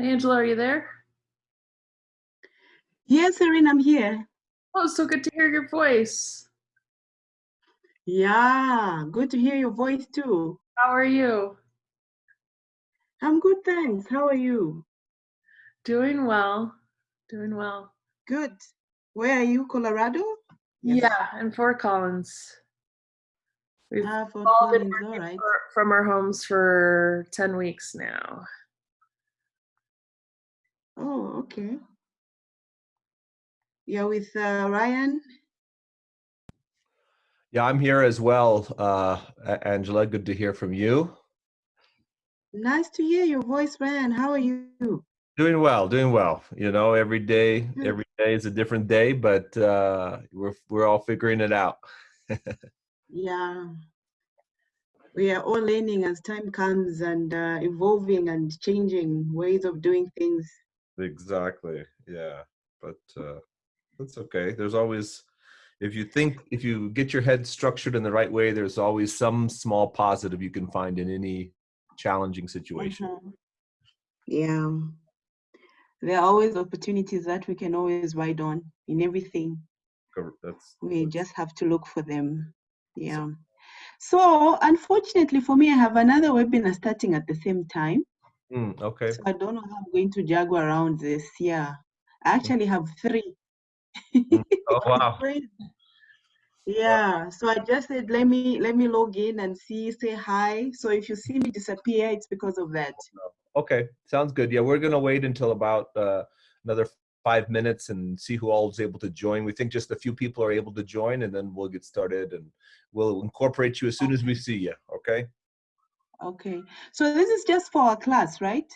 Hey, Angela, are you there? Yes, Erin, I'm here. Oh, so good to hear your voice. Yeah, good to hear your voice too. How are you? I'm good, thanks. How are you? Doing well. Doing well. Good. Where are you, Colorado? Yes. Yeah, in Fort Collins. We've ah, Fort all Collins, been all right. from our homes for 10 weeks now. Oh, okay. You're with uh, Ryan? Yeah, I'm here as well, uh, Angela. Good to hear from you. Nice to hear your voice, Ryan. How are you? Doing well, doing well. You know, every day, every day is a different day, but uh, we're we're all figuring it out. yeah, we are all learning as time comes and uh, evolving and changing ways of doing things. Exactly. Yeah, but uh, that's okay. There's always, if you think, if you get your head structured in the right way, there's always some small positive you can find in any challenging situation. Mm -hmm. Yeah. There are always opportunities that we can always ride on in everything. That's, we that's... just have to look for them. Yeah. So unfortunately for me, I have another webinar starting at the same time. Mm, okay. So I don't know how I'm going to juggle around this. Yeah. I actually have three Mm. oh wow. yeah. So I just said let me let me log in and see, say hi. So if you see me disappear, it's because of that. Okay, sounds good. Yeah, we're gonna wait until about uh, another five minutes and see who all is able to join. We think just a few people are able to join, and then we'll get started and we'll incorporate you as soon as we see you. Okay. Okay. So this is just for our class, right?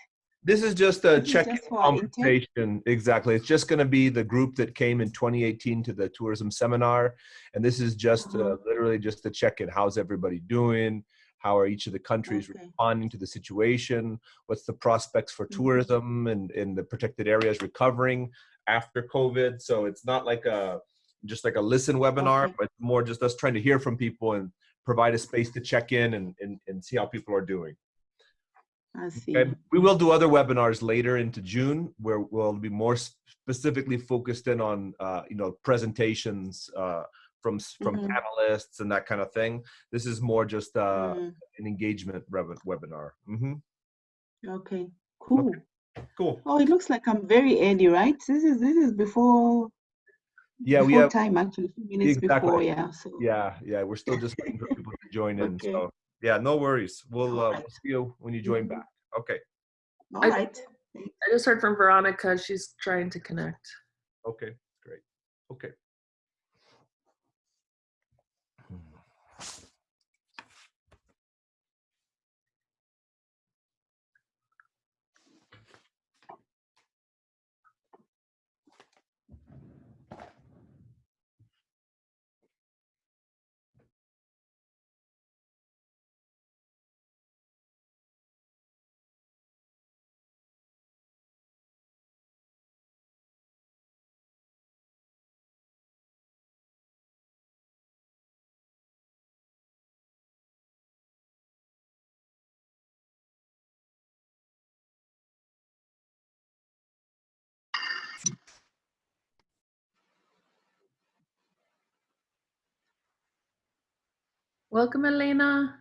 This is just a check conversation. Exactly. It's just going to be the group that came in 2018 to the tourism seminar. And this is just uh, uh-huh. literally just to check in. How's everybody doing? How are each of the countries okay. responding to the situation? What's the prospects for mm-hmm. tourism and in the protected areas recovering after COVID? So it's not like a just like a listen webinar, okay. but more just us trying to hear from people and provide a space to check in and, and, and see how people are doing. I see. Okay. We will do other webinars later into June where we'll be more specifically focused in on, uh, you know, presentations uh, from from mm -hmm. panelists and that kind of thing. This is more just uh, mm. an engagement webinar. Mm -hmm. Okay, cool. Okay. Cool. Oh, it looks like I'm very early, right? This is this is before. Yeah, before we have time actually, a few minutes exactly. before. Yeah. So. Yeah, yeah, we're still just waiting for people to join in. okay. So yeah, no worries. We'll, uh, we'll see you when you join mm-hmm. back. Okay. All right. I just heard from Veronica. She's trying to connect. Okay, great. Okay. Welcome, Elena.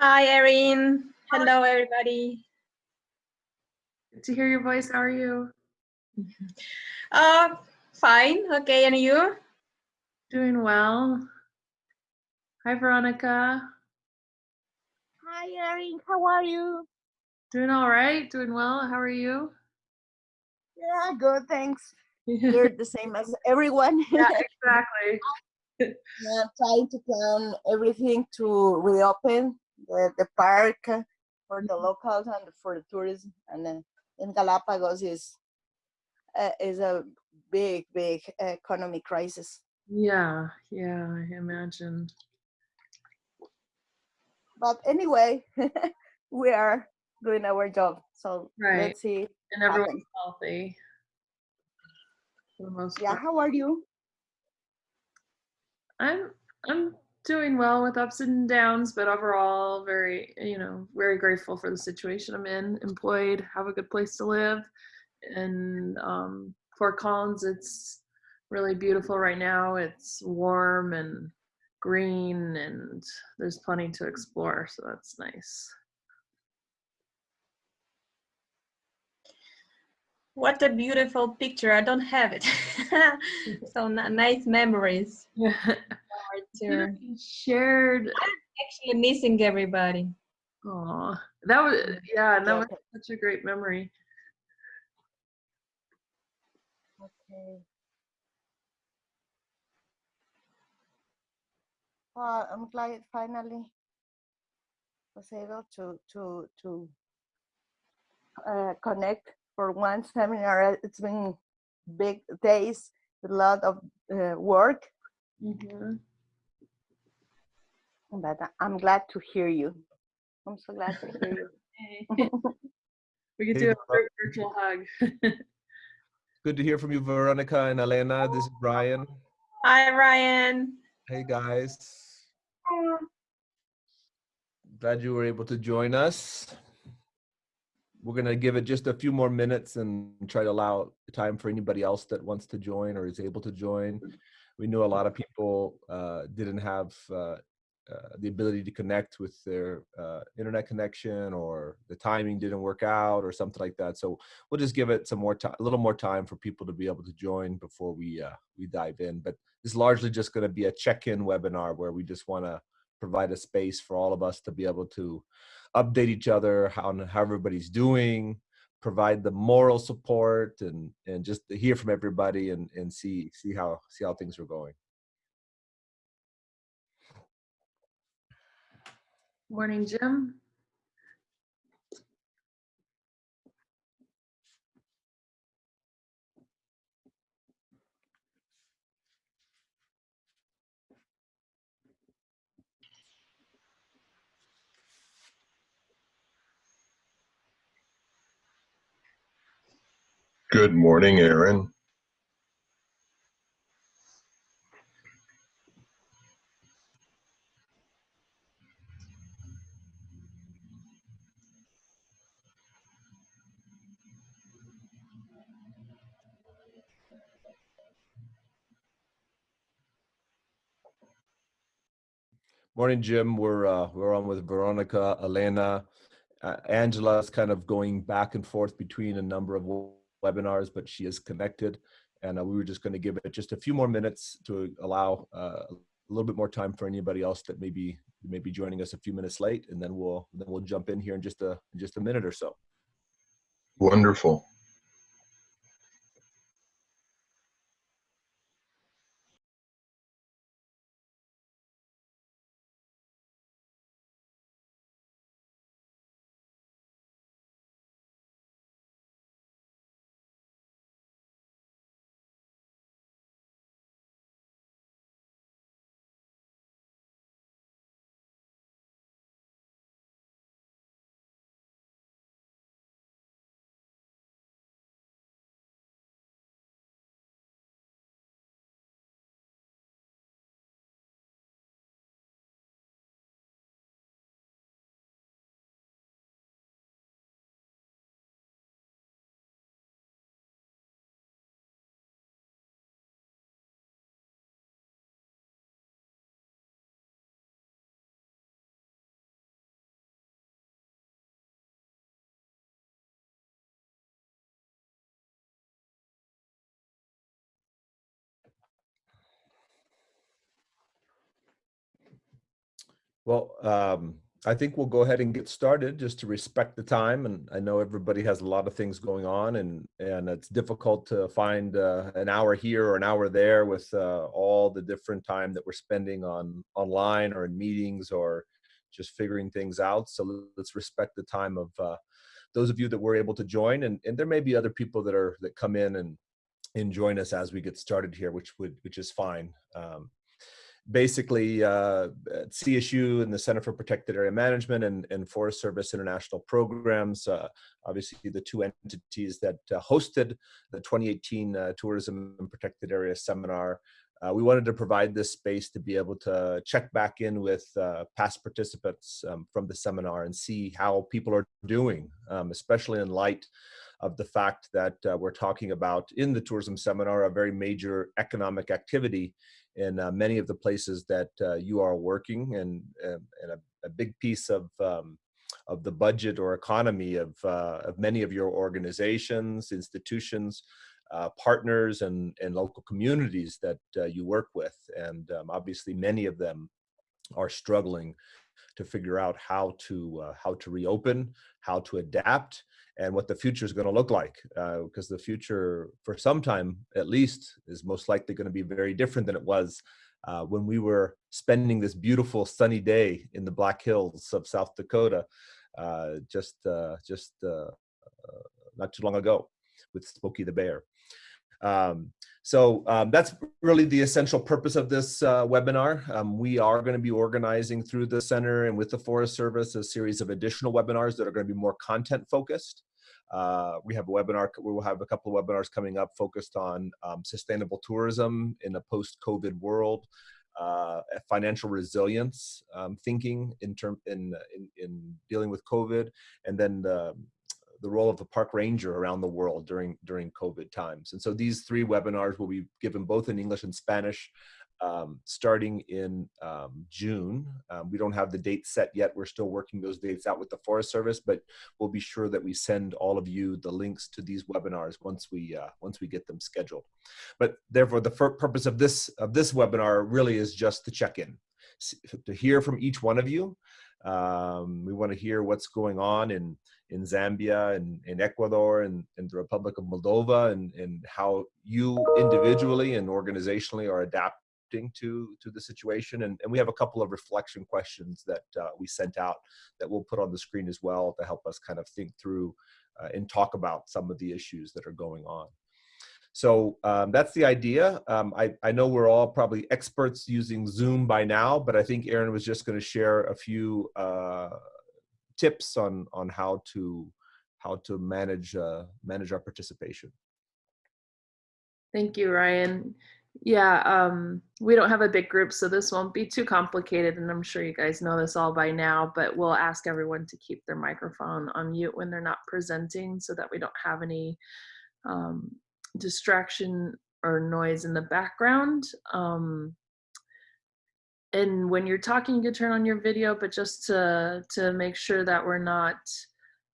Hi, Erin. Hello, everybody. Good to hear your voice. How are you? Uh, fine. Okay, and you? Doing well. Hi, Veronica. Hi, Erin. How are you? Doing all right. Doing well. How are you? Yeah, good. Thanks. You're the same as everyone. yeah, exactly yeah, trying to plan everything to reopen the, the park for the locals and for the tourism. And then in Galapagos is uh, is a big, big economic crisis. Yeah, yeah, I imagine. But anyway, we are doing our job. So right. let's see. And everyone's healthy. yeah, how are you? I'm I'm doing well with ups and downs, but overall, very, you know, very grateful for the situation I'm in. Employed, have a good place to live. And um, Fort Collins, it's really beautiful right now. It's warm and green, and there's plenty to explore, so that's nice. What a beautiful picture. I don't have it. so n- nice memories. Yeah. Sure. Shared. Actually missing everybody. Oh, that was yeah, that Yeah. was such a great memory. Okay. Well, I'm glad finally was able to to to uh, connect for one seminar. It's been big days, a lot of uh, work, Mhm. but I- I'm glad to hear you. I'm so glad to hear you. we can Hey, do a Ver- virtual hug. Good to hear from you, Veronica and Elena. This is Brian. Hi, Ryan. Hey, guys. Glad you were able to join us. We're going to give it just a few more minutes and try to allow time for anybody else that wants to join or is able to join. We know a lot of people uh, didn't have uh, uh, the ability to connect with their uh, internet connection or the timing didn't work out or something like that. So we'll just give it some more time, a little more time for people to be able to join before we uh, we dive in. But it's largely just going to be a check-in webinar where we just want to provide a space for all of us to be able to update each other how how everybody's doing, provide the moral support, and and just hear from everybody and and see see how see how things are going. Morning, Jim. Good morning, Aaron. Morning, Jim. We're uh, we're on with Veronica, Elena, uh, Angela is kind of going back and forth between a number of webinars, but she is connected. And uh, we were just going to give it just a few more minutes to allow uh, a little bit more time for anybody else that may be may be joining us a few minutes late, and then we'll then we'll jump in here in just a in just a minute or so. Wonderful. Well, um, I think we'll go ahead and get started just to respect the time. And I know everybody has a lot of things going on and, and it's difficult to find uh, an hour here or an hour there with uh, all the different time that we're spending on online or in meetings or just figuring things out. So let's respect the time of uh, those of you that were able to join. And, and there may be other people that are that come in and, and join us as we get started here, which would which is fine. Um, basically uh, CSU and the Center for Protected Area Management and, and Forest Service International Programs, uh, obviously the two entities that uh, hosted the 2018 uh, Tourism and Protected Area Seminar. uh, we wanted to provide this space to be able to check back in with uh, past participants um, from the seminar and see how people are doing, um, especially in light of the fact that we're talking about in the tourism seminar a very major economic activity in uh, many of the places that uh, you are working and, and a, a, big piece of um, of the budget or economy of, uh, of many of your organizations, institutions, uh, partners and, and local communities that uh, you work with. And um, obviously many of them are struggling to figure out how to, uh, how to reopen, how to adapt, and what the future is going to look like. Because uh, the future, for some time at least, is most likely going to be very different than it was uh, when we were spending this beautiful sunny day in the Black Hills of South Dakota uh, just just not too long ago with Smokey the Bear. Um, so um, that's really the essential purpose of this uh, webinar. Um, we are going to be organizing through the center and with the Forest Service a series of additional webinars that are going to be more content focused. Uh, we have a webinar, we will have a couple of webinars coming up focused on um, sustainable tourism in a post-COVID world, uh, financial resilience um, thinking in term in, in, in dealing with COVID, and then the the role of the park ranger around the world during during COVID times. And so these three webinars will be given both in English and Spanish um, starting in um, June. Um, we don't have the date set yet. We're still working those dates out with the Forest Service, but we'll be sure that we send all of you the links to these webinars once we uh, once we get them scheduled. But therefore, the purpose of this of this webinar really is just to check in, to hear from each one of you. Um, we want to hear what's going on in in Zambia and in Ecuador and in the Republic of Moldova and, and how you individually and organizationally are adapting to to the situation. And, and we have a couple of reflection questions that uh, we sent out that we'll put on the screen as well to help us kind of think through uh, and talk about some of the issues that are going on. So um, that's the idea. Um, I, I know we're all probably experts using zoom by now but i think aaron was just going to share a few uh, tips on on how to how to manage uh, manage our participation Thank you, Ryan. Yeah, um, we don't have a big group, so this won't be too complicated, and I'm sure you guys know this all by now, but we'll ask everyone to keep their microphone on mute when they're not presenting so that we don't have any um, distraction or noise in the background. Um, and when you're talking, you can turn on your video, but just to, to make sure that we're not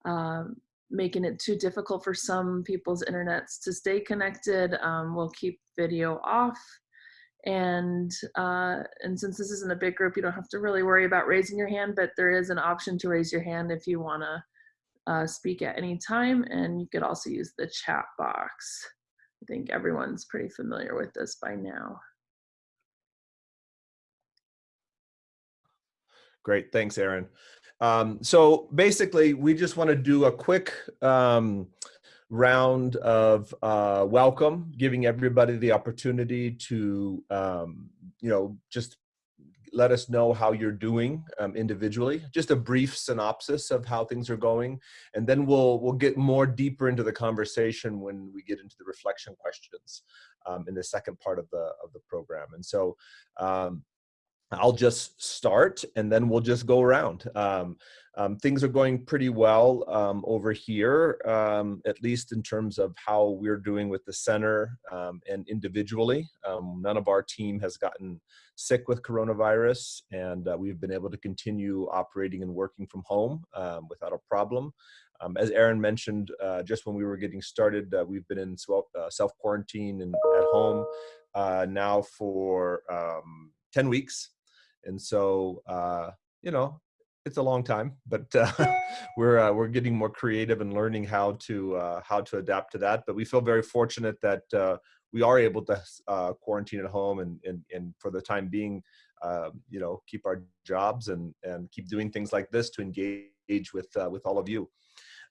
um, making it too difficult for some people's internets to stay connected. Um, we'll keep video off. And, uh, and since this isn't a big group, you don't have to really worry about raising your hand, but there is an option to raise your hand if you wanna uh, speak at any time. And you could also use the chat box. I think everyone's pretty familiar with this by now. Great, thanks, Aaron. Um, so basically, we just want to do a quick um, round of uh, welcome, giving everybody the opportunity to, um, you know, just let us know how you're doing um, individually. Just a brief synopsis of how things are going, and then we'll we'll get more deeper into the conversation when we get into the reflection questions um, in the second part of the of the program. And so, um, I'll just start and then we'll just go around. Um, um, things are going pretty well um, over here, um, at least in terms of how we're doing with the center um, and individually. Um, none of our team has gotten sick with coronavirus and uh, we've been able to continue operating and working from home without a problem. as Aaron mentioned, uh, just when we were getting started, uh, we've been in uh, self-quarantine and at home uh, now for 10 weeks and so uh, you know it's a long time but uh, we're uh, we're getting more creative and learning how to uh, how to adapt to that but we feel very fortunate that uh, we are able to uh, quarantine at home and, and and for the time being you know keep our jobs and and keep doing things like this to engage with with all of you.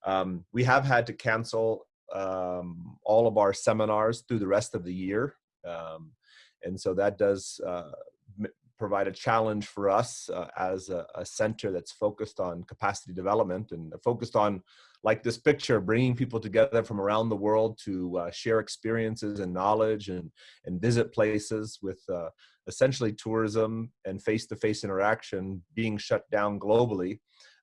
Um, we have had to cancel um, all of our seminars through the rest of the year um, and so that does provide a challenge for us uh, as a, a center that's focused on capacity development and focused on like this picture, bringing people together from around the world to uh, share experiences and knowledge and, and visit places with uh, essentially tourism and face-to-face interaction being shut down globally.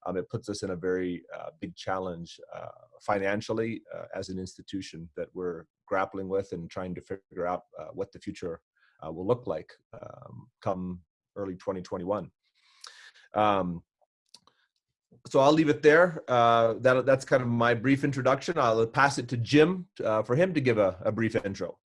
Um, it puts us in a very uh, big challenge uh, financially uh, as an institution that we're grappling with and trying to figure out what the future will look like um, come early 2021. Um, so I'll leave it there. Uh, that, that's kind of my brief introduction. I'll pass it to Jim uh, for him to give a, a, brief intro.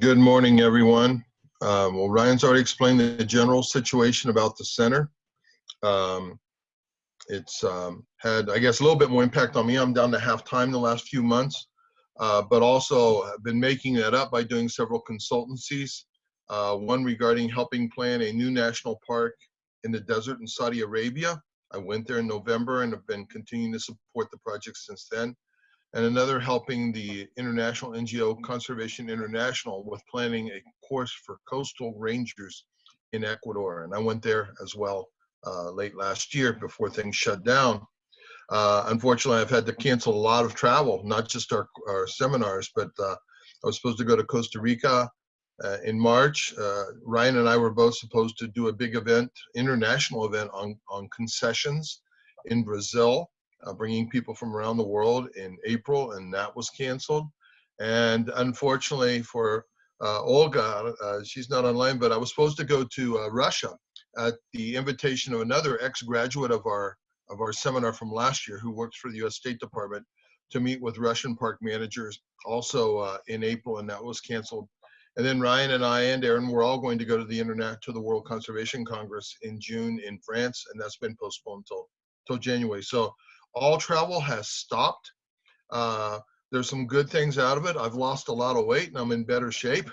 Good morning, everyone. Um, well, Ryan's already explained the general situation about the center. Um, it's um, had, I guess, a little bit more impact on me. I'm down to half time the last few months, uh, but also have been making that up by doing several consultancies uh, one regarding helping plan a new national park in the desert in Saudi Arabia. I went there in November and have been continuing to support the project since then. And another helping the international NGO Conservation International with planning a course for coastal rangers in Ecuador. And I went there as well uh, late last year before things shut down. Uh, unfortunately, I've had to cancel a lot of travel, not just our, our seminars, but uh, I was supposed to go to Costa Rica uh, in March. Uh, Ryan and I were both supposed to do a big event, international event on, on concessions in Brazil, uh, bringing people from around the world in April, and that was canceled. And unfortunately for uh, Olga, she's not online, but I was supposed to go to Russia at the invitation of another ex-graduate of our of our seminar from last year who works for the U.S. State Department to meet with Russian park managers also in April, and that was canceled and then Ryan and I and Aaron, we're all going to go to the Internet to the World Conservation Congress in June in France, and that's been postponed till till January. So all travel has stopped. Uh, there's some good things out of it. I've lost a lot of weight and I'm in better shape.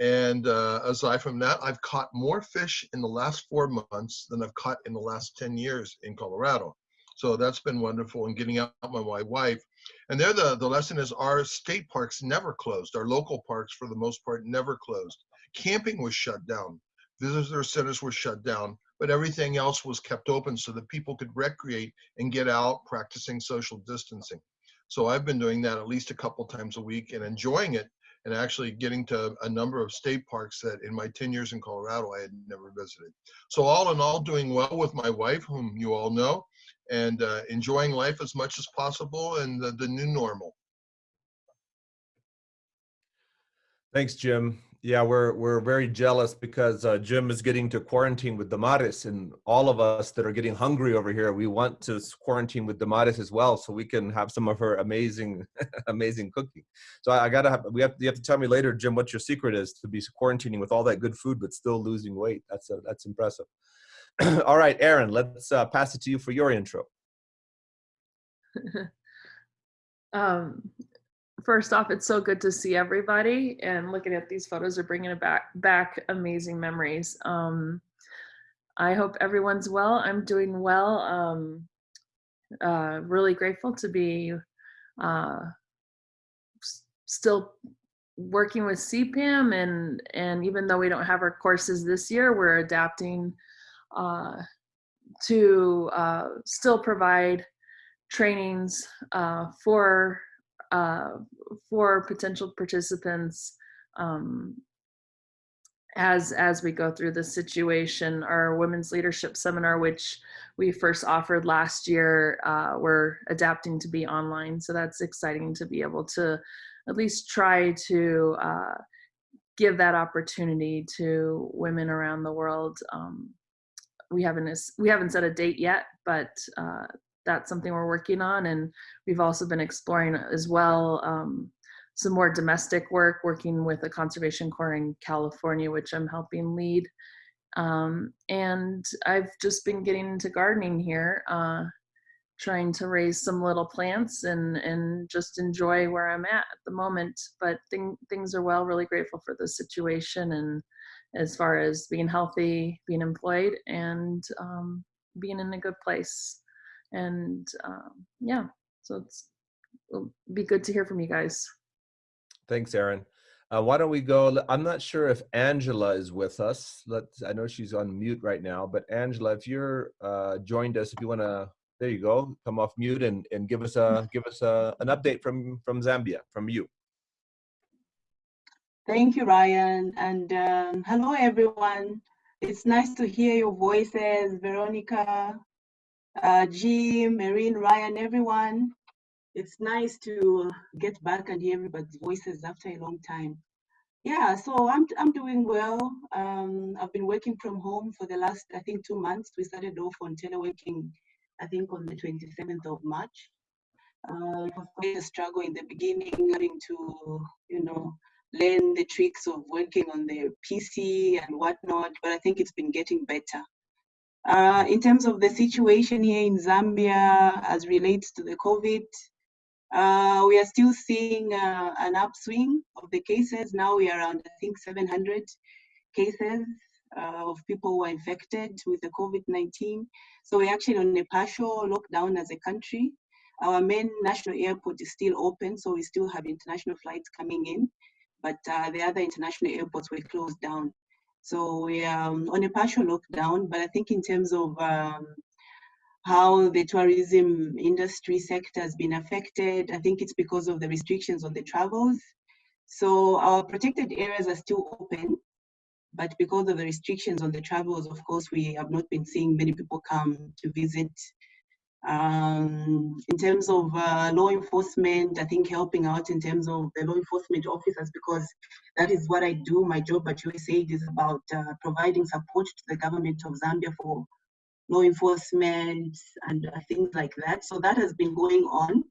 And uh, aside from that, I've caught more fish in the last four months than I've caught in the last 10 years in Colorado. So that's been wonderful and getting out with my wife. And there the, the lesson is our state parks never closed. Our local parks, for the most part, never closed. Camping was shut down. Visitor centers were shut down, but everything else was kept open so that people could recreate and get out practicing social distancing. So I've been doing that at least a couple times a week and enjoying it and actually getting to a number of state parks that in my 10 years in Colorado I had never visited. So all in all, doing well with my wife, whom you all know, and uh, enjoying life as much as possible and the, the new normal. Thanks, Jim. Yeah, we're we're very jealous because uh, Jim is getting to quarantine with Damaris, and all of us that are getting hungry over here, we want to quarantine with Damaris as well, so we can have some of her amazing, amazing cooking. So I, I, gotta have we have you have to tell me later, Jim, what your secret is to be quarantining with all that good food but still losing weight. That's a, that's impressive. All right, Aaron, let's uh, pass it to you for your intro. um, first off, it's so good to see everybody and looking at these photos are bringing back, back amazing memories. Um, I hope everyone's well. I'm doing well. Um, uh, really grateful to be uh, still working with CPAM and and even though we don't have our courses this year, we're adapting uh, to uh, still provide trainings uh, for uh, for potential participants um, as as we go through the situation. Our women's leadership seminar, which we first offered last year, uh, we're adapting to be online. So that's exciting to be able to at least try to uh, give that opportunity to women around the world. Um, we haven't we haven't set a date yet, but uh, that's something we're working on, and we've also been exploring as well um, some more domestic work, working with a conservation corps in California, which I'm helping lead. Um, and I've just been getting into gardening here, uh, trying to raise some little plants and and just enjoy where I'm at at the moment. But thing, things are well. Really grateful for the situation and as far as being healthy, being employed, and um, being in a good place. And um, yeah, so it's it'll be good to hear from you guys. Thanks, Aaron. Uh, why don't we go? I'm not sure if Angela is with us. Let's. I know she's on mute right now, but Angela, if you're uh, joined us, if you want to, there you go. Come off mute and, and give us a give us a, an update from from Zambia from you. Thank you, Ryan, and um, hello everyone. It's nice to hear your voices, Veronica, uh, Jim, Marine, Ryan, everyone. It's nice to get back and hear everybody's voices after a long time. Yeah, so I'm, I'm doing well. Um, I've been working from home for the last, I think, two months. We started off on teleworking, I think, on the 27th of March. Uh, it was quite a struggle in the beginning, having to, you know, learn the tricks of working on the PC and whatnot, but I think it's been getting better. Uh, in terms of the situation here in Zambia as relates to the COVID, uh, we are still seeing uh, an upswing of the cases. Now we are around, I think, 700 cases uh, of people who are infected with the COVID-19. So we're actually on a partial lockdown as a country. Our main national airport is still open, so we still have international flights coming in, but uh, the other international airports were closed down. So we are um, on a partial lockdown, but I think in terms of um, how the tourism industry sector has been affected. I think it's because of the restrictions on the travels. So our protected areas are still open, but because of the restrictions on the travels, of course, we have not been seeing many people come to visit. Um, in terms of uh, law enforcement, I think helping out in terms of the law enforcement officers, because that is what I do. My job at USAID is about uh, providing support to the government of Zambia for law enforcement and uh, things like that. So that has been going on.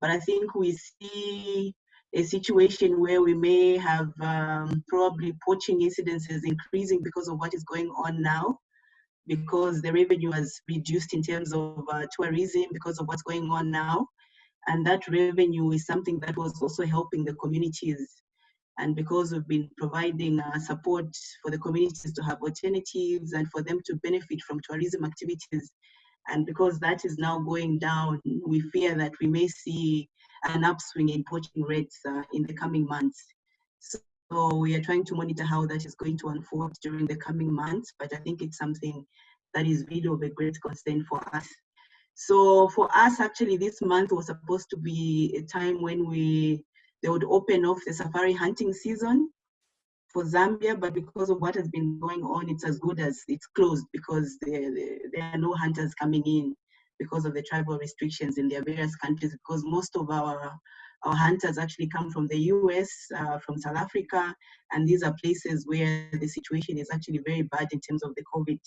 But I think we see a situation where we may have um, probably poaching incidences increasing because of what is going on now, because the revenue has reduced in terms of uh, tourism because of what's going on now. And that revenue is something that was also helping the communities and because we've been providing uh, support for the communities to have alternatives and for them to benefit from tourism activities, and because that is now going down, we fear that we may see an upswing in poaching rates uh, in the coming months. So we are trying to monitor how that is going to unfold during the coming months, but I think it's something that is really of a great concern for us. So for us, actually, this month was supposed to be a time when we they would open off the safari hunting season for Zambia, but because of what has been going on, it's as good as it's closed because there, there, are no hunters coming in because of the travel restrictions in their various countries because most of our our hunters actually come from the US, uh, from South Africa, and these are places where the situation is actually very bad in terms of the COVID.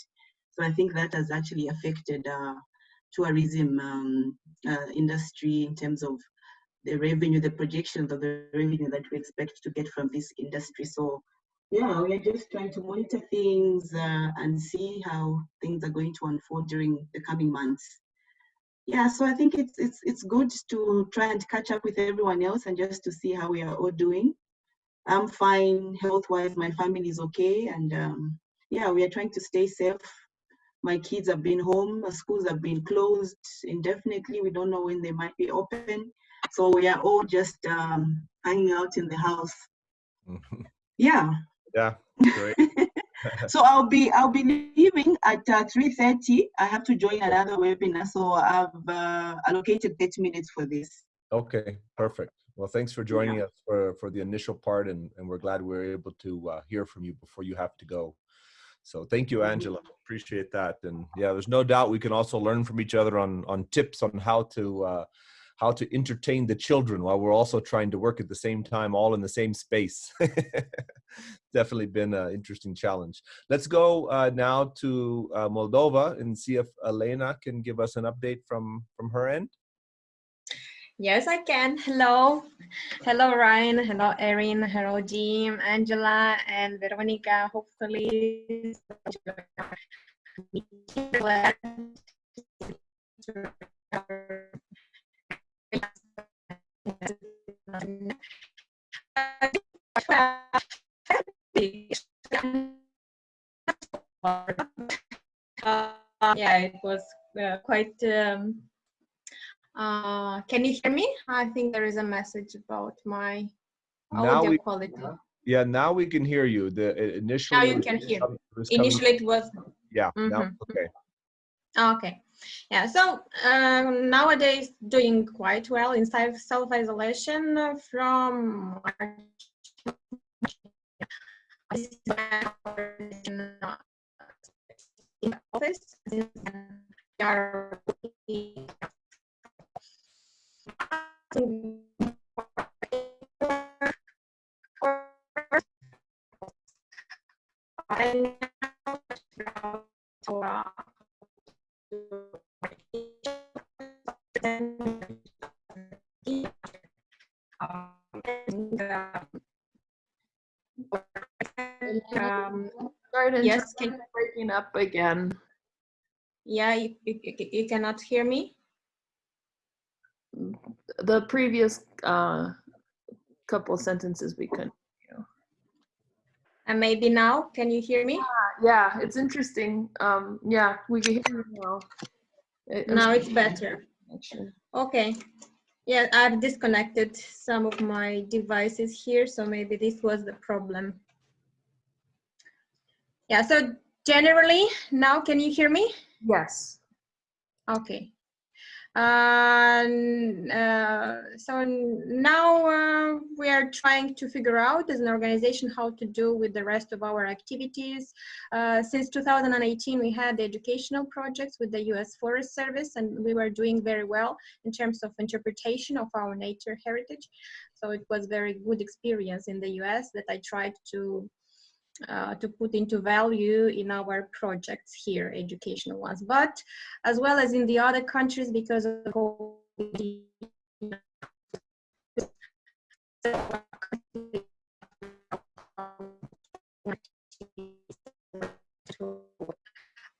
So I think that has actually affected uh, tourism um, uh, industry in terms of the revenue, the projections of the revenue that we expect to get from this industry. So yeah, we're just trying to monitor things uh, and see how things are going to unfold during the coming months. Yeah, so I think it's it's it's good to try and catch up with everyone else and just to see how we are all doing. I'm fine health-wise, my family is okay, and um, yeah, we are trying to stay safe. My kids have been home, schools have been closed indefinitely. We don't know when they might be open. So we are all just um, hanging out in the house. yeah. Yeah. Great. so I'll be I'll be leaving at uh, 3:30. I have to join another webinar, so I've uh, allocated 30 minutes for this. Okay, perfect. Well, thanks for joining yeah. us for for the initial part, and and we're glad we are able to uh, hear from you before you have to go. So thank you, Angela. Appreciate that. And yeah, there's no doubt we can also learn from each other on on tips on how to uh, how to entertain the children while we're also trying to work at the same time, all in the same space. Definitely been an interesting challenge. Let's go uh, now to uh, Moldova and see if Elena can give us an update from, from her end. Yes, I can. Hello. Hello, Ryan. Hello, Erin. Hello, Jim, Angela, and Veronica. Hopefully, yeah, it was uh, quite. Um, uh, can you hear me? I think there is a message about my now audio we, quality. Yeah, now we can hear you. The uh, initially. Now you can hear. com- it was coming- Initially, it was Yeah, now, Mhm. okay. Okay. Yeah. So um, nowadays, doing quite well in self self isolation uh, from. Uh, office. um, up again. yeah, you, you, you- cannot hear me? The previous uh, couple sentences we couldn't. And maybe now, can you hear me? Yeah, it's interesting. Um, yeah, we can hear you now. It- Now it's better. Okay. Yeah, I've disconnected some of my devices here, so maybe this was the problem. Yeah, so generally, now can you hear me? Yes. Okay. Um, uh, so now uh, we are trying to figure out as an organization how to do with the rest of our activities. Uh, since 2018, we had educational projects with the US Forest Service and we were doing very well in terms of interpretation of our nature heritage. So it was very good experience in the US that I tried to uh, to put into value in our projects here, educational ones, but as well as in the other countries because of COVID.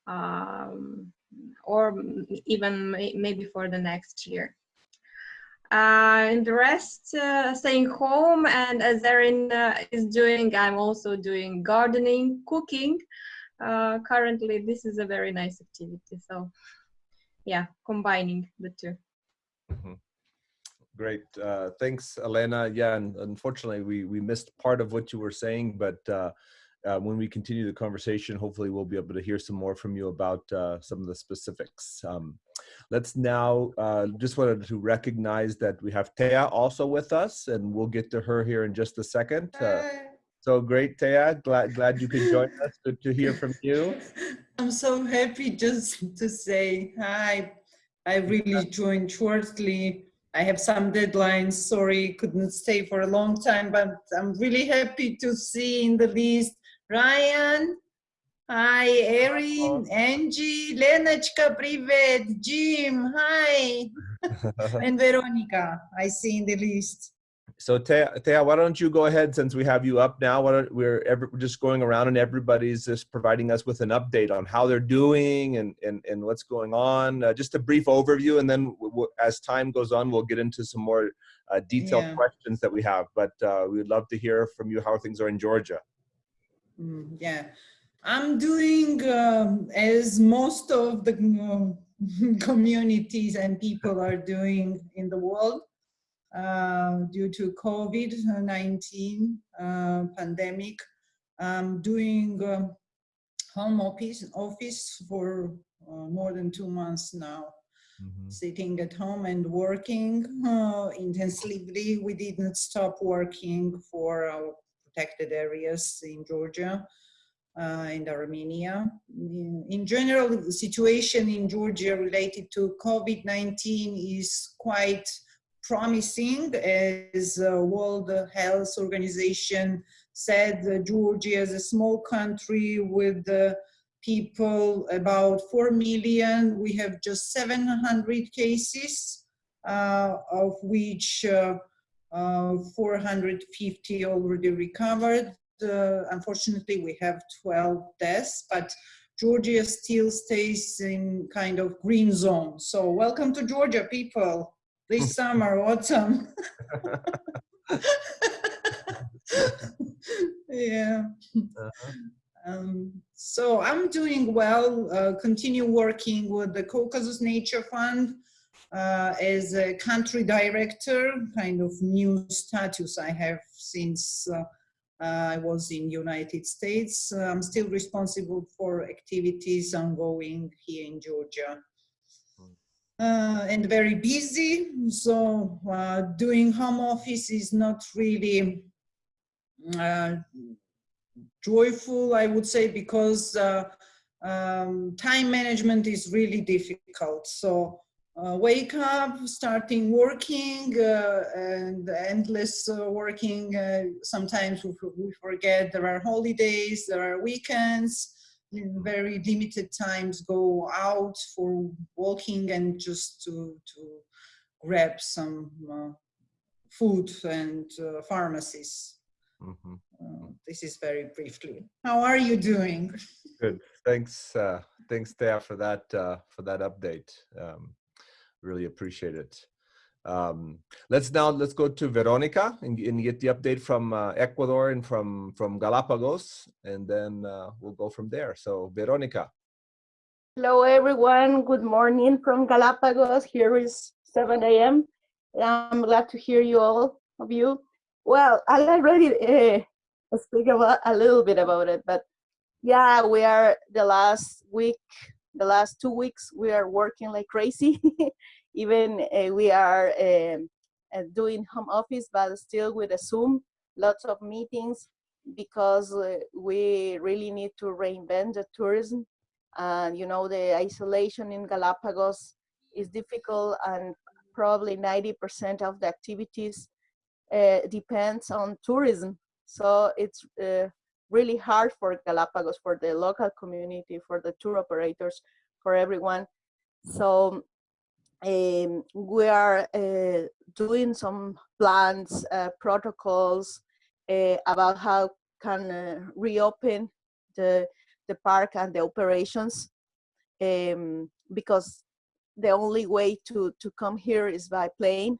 Um, or even maybe for the next year. Uh, and the rest uh, staying home and as Erin uh, is doing, I'm also doing gardening, cooking. Uh, currently, this is a very nice activity. So yeah, combining the two. Mhm. Great. Uh, thanks, Elena. Yeah, and unfortunately, we we missed part of what you were saying, but uh, uh, when we continue the conversation, hopefully, we'll be able to hear some more from you about uh, some of the specifics. Um, let's now uh, just wanted to recognize that we have Thea also with us, and we'll get to her here in just a second. Uh, so great, Thea. Glad glad you could join us. Good to hear from you. I'm so happy just to say hi. I really joined shortly. I have some deadlines. Sorry, couldn't stay for a long time, but I'm really happy to see in the list Ryan. Hi, Erin, Angie, Lenочka, Privet, Jim, hi, and Veronica, I see in the list. So Thea, why don't you go ahead since we have you up now, why don't, we're, every, we're just going around and everybody's just providing us with an update on how they're doing and, and, and what's going on, uh, just a brief overview and then as time goes on, we'll get into some more uh, detailed yeah. questions that we have, but uh, we would love to hear from you how things are in Georgia. Mm, yeah. I'm doing um, as most of the um, communities and people are doing in the world uh, due to COVID-19 uh, pandemic. I'm doing um, home office office for uh, more than two months now sitting at home and working uh, intensively. We didn't stop working for our protected areas in Georgia uh, Armenia. In, in general, the situation in Georgia related to COVID-19 is quite promising as uh, World Health Organization said uh, Georgia is a small country with uh, people about 4 million. We have just 700 cases, uh, of which uh, 450 already recovered. Uh, unfortunately, we have 12 deaths, but Georgia still stays in kind of green zone. So welcome to Georgia, people, this summer, autumn. yeah. Um, so I'm doing well, uh, continue working with the Caucasus Nature Fund uh, as a country director, kind of new status I have since uh, I was in United States. I'm still responsible for activities ongoing here in Georgia. Uh, and very busy, so uh, doing home office is not really uh, joyful, I would say, because uh, um, time management is really difficult. So uh, wake up, starting working, uh, and endless uh, working. Uh, sometimes we, we forget there are holidays, there are weekends, in very limited times go out for walking and just to, to grab some uh, food and uh, pharmacies. Mm -hmm. this is very briefly. How are you doing? Good. Thanks. thanks, Thea, for that for that update. Um, really appreciate it. Um, let's now let's go to Veronica and, and get the update from uh, Ecuador and from from Galapagos, and then uh, we'll go from there. So Veronica. Hello everyone. Good morning from Galapagos. Here is 7 a.m. I'm glad to hear you all of you. Well, I already uh, speak about a little bit about it, but yeah, we are the last week, the last two weeks, we are working like crazy. even uh, we are um, uh, doing home office, but still with a Zoom, lots of meetings because we really need to reinvent the tourism. And you know, the isolation in Galapagos is difficult and probably 90% of the activities uh, depends on tourism. So it's uh, really hard for Galapagos, for the local community, for the tour operators, for everyone. So um, we are uh, doing some plans, uh, protocols uh, about how can uh, reopen the, the park and the operations um, because the only way to, to come here is by plane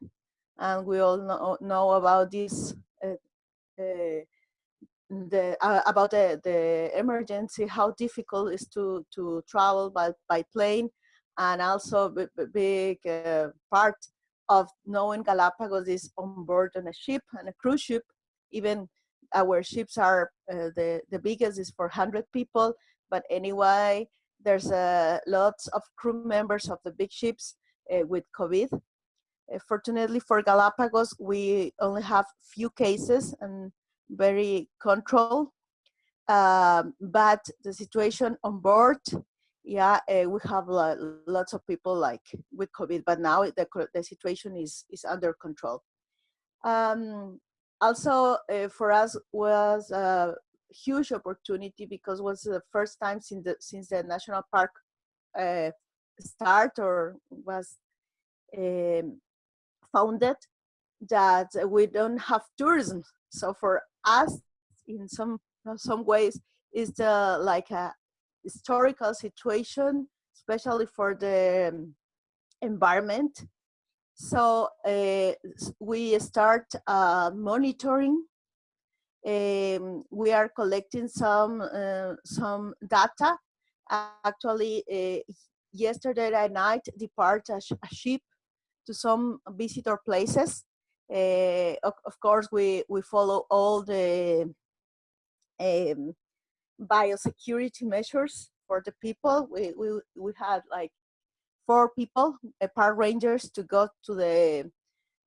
and we all know, know about this uh, uh, the about the, the emergency how difficult it is to to travel by by plane and also a big uh, part of knowing Galapagos is on board on a ship and a cruise ship. Even our ships are uh, the the biggest is for 100 people, but anyway, there's uh, lots of crew members of the big ships uh, with COVID. Uh, fortunately for Galapagos, we only have few cases and very controlled. Um, but the situation on board yeah, uh, we have lots of people like with COVID, but now the, the situation is, is under control. Um, also, uh, for us was a huge opportunity because it was the first time since the, since the national park uh, start or was um, founded that we don't have tourism. So for us, in some some ways, is the like a historical situation, especially for the um, environment. So uh, we start uh, monitoring. Um, we are collecting some uh, some data. Actually, uh, yesterday night, depart a, sh a, ship to some visitor places. Uh, of, of, course, we we follow all the um, biosecurity measures for the people. We, we, we had like four people, uh, park rangers to go to the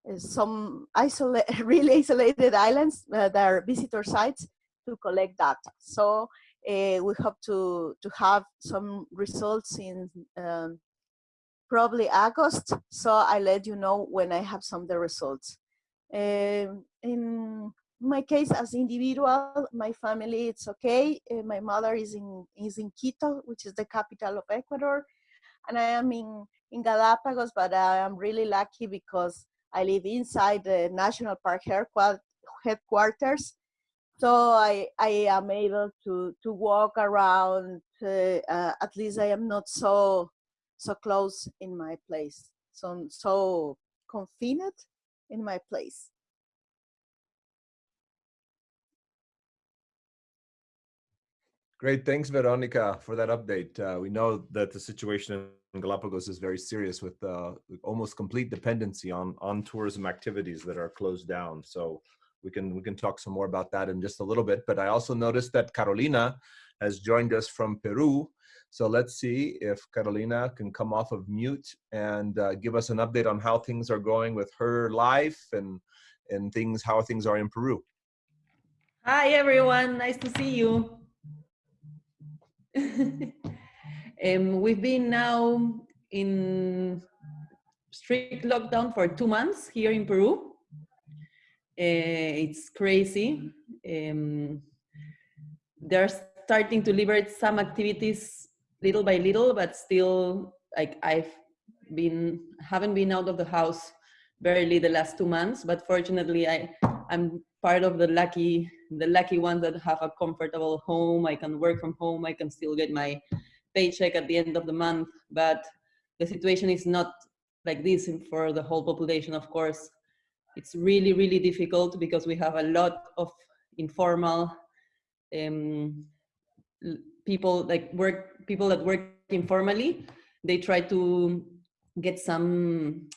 uh, some isolate, really isolated islands uh, that are visitor sites to collect data. So uh, we hope to, to have some results in um, probably August. So I let you know when I have some of the results. Um, in my case as individual, my family, it's okay. Uh, my mother is in, is in Quito, which is the capital of Ecuador. And I am in, in Galapagos, but I am really lucky because I live inside the National Park headquarters. So I, I am able to, to walk around, uh, uh, at least I am not so, so close in my place. So, so confined in my place. Great, thanks Veronica for that update. Uh, we know that the situation in Galapagos is very serious with uh, almost complete dependency on, on tourism activities that are closed down. So we can we can talk some more about that in just a little bit. But I also noticed that Carolina has joined us from Peru. So let's see if Carolina can come off of mute and uh, give us an update on how things are going with her life and and things how things are in Peru. Hi everyone, nice to see you. um, we've been now in strict lockdown for two months here in Peru. Uh, it's crazy. Um, they're starting to liberate some activities little by little, but still, like I've been haven't been out of the house barely the last two months. But fortunately, I I'm part of the lucky the lucky ones that have a comfortable home. I can work from home. I can still get my paycheck at the end of the month. But the situation is not like this for the whole population, of course. It's really, really difficult because we have a lot of informal um, people like work, people that work informally. They try to get some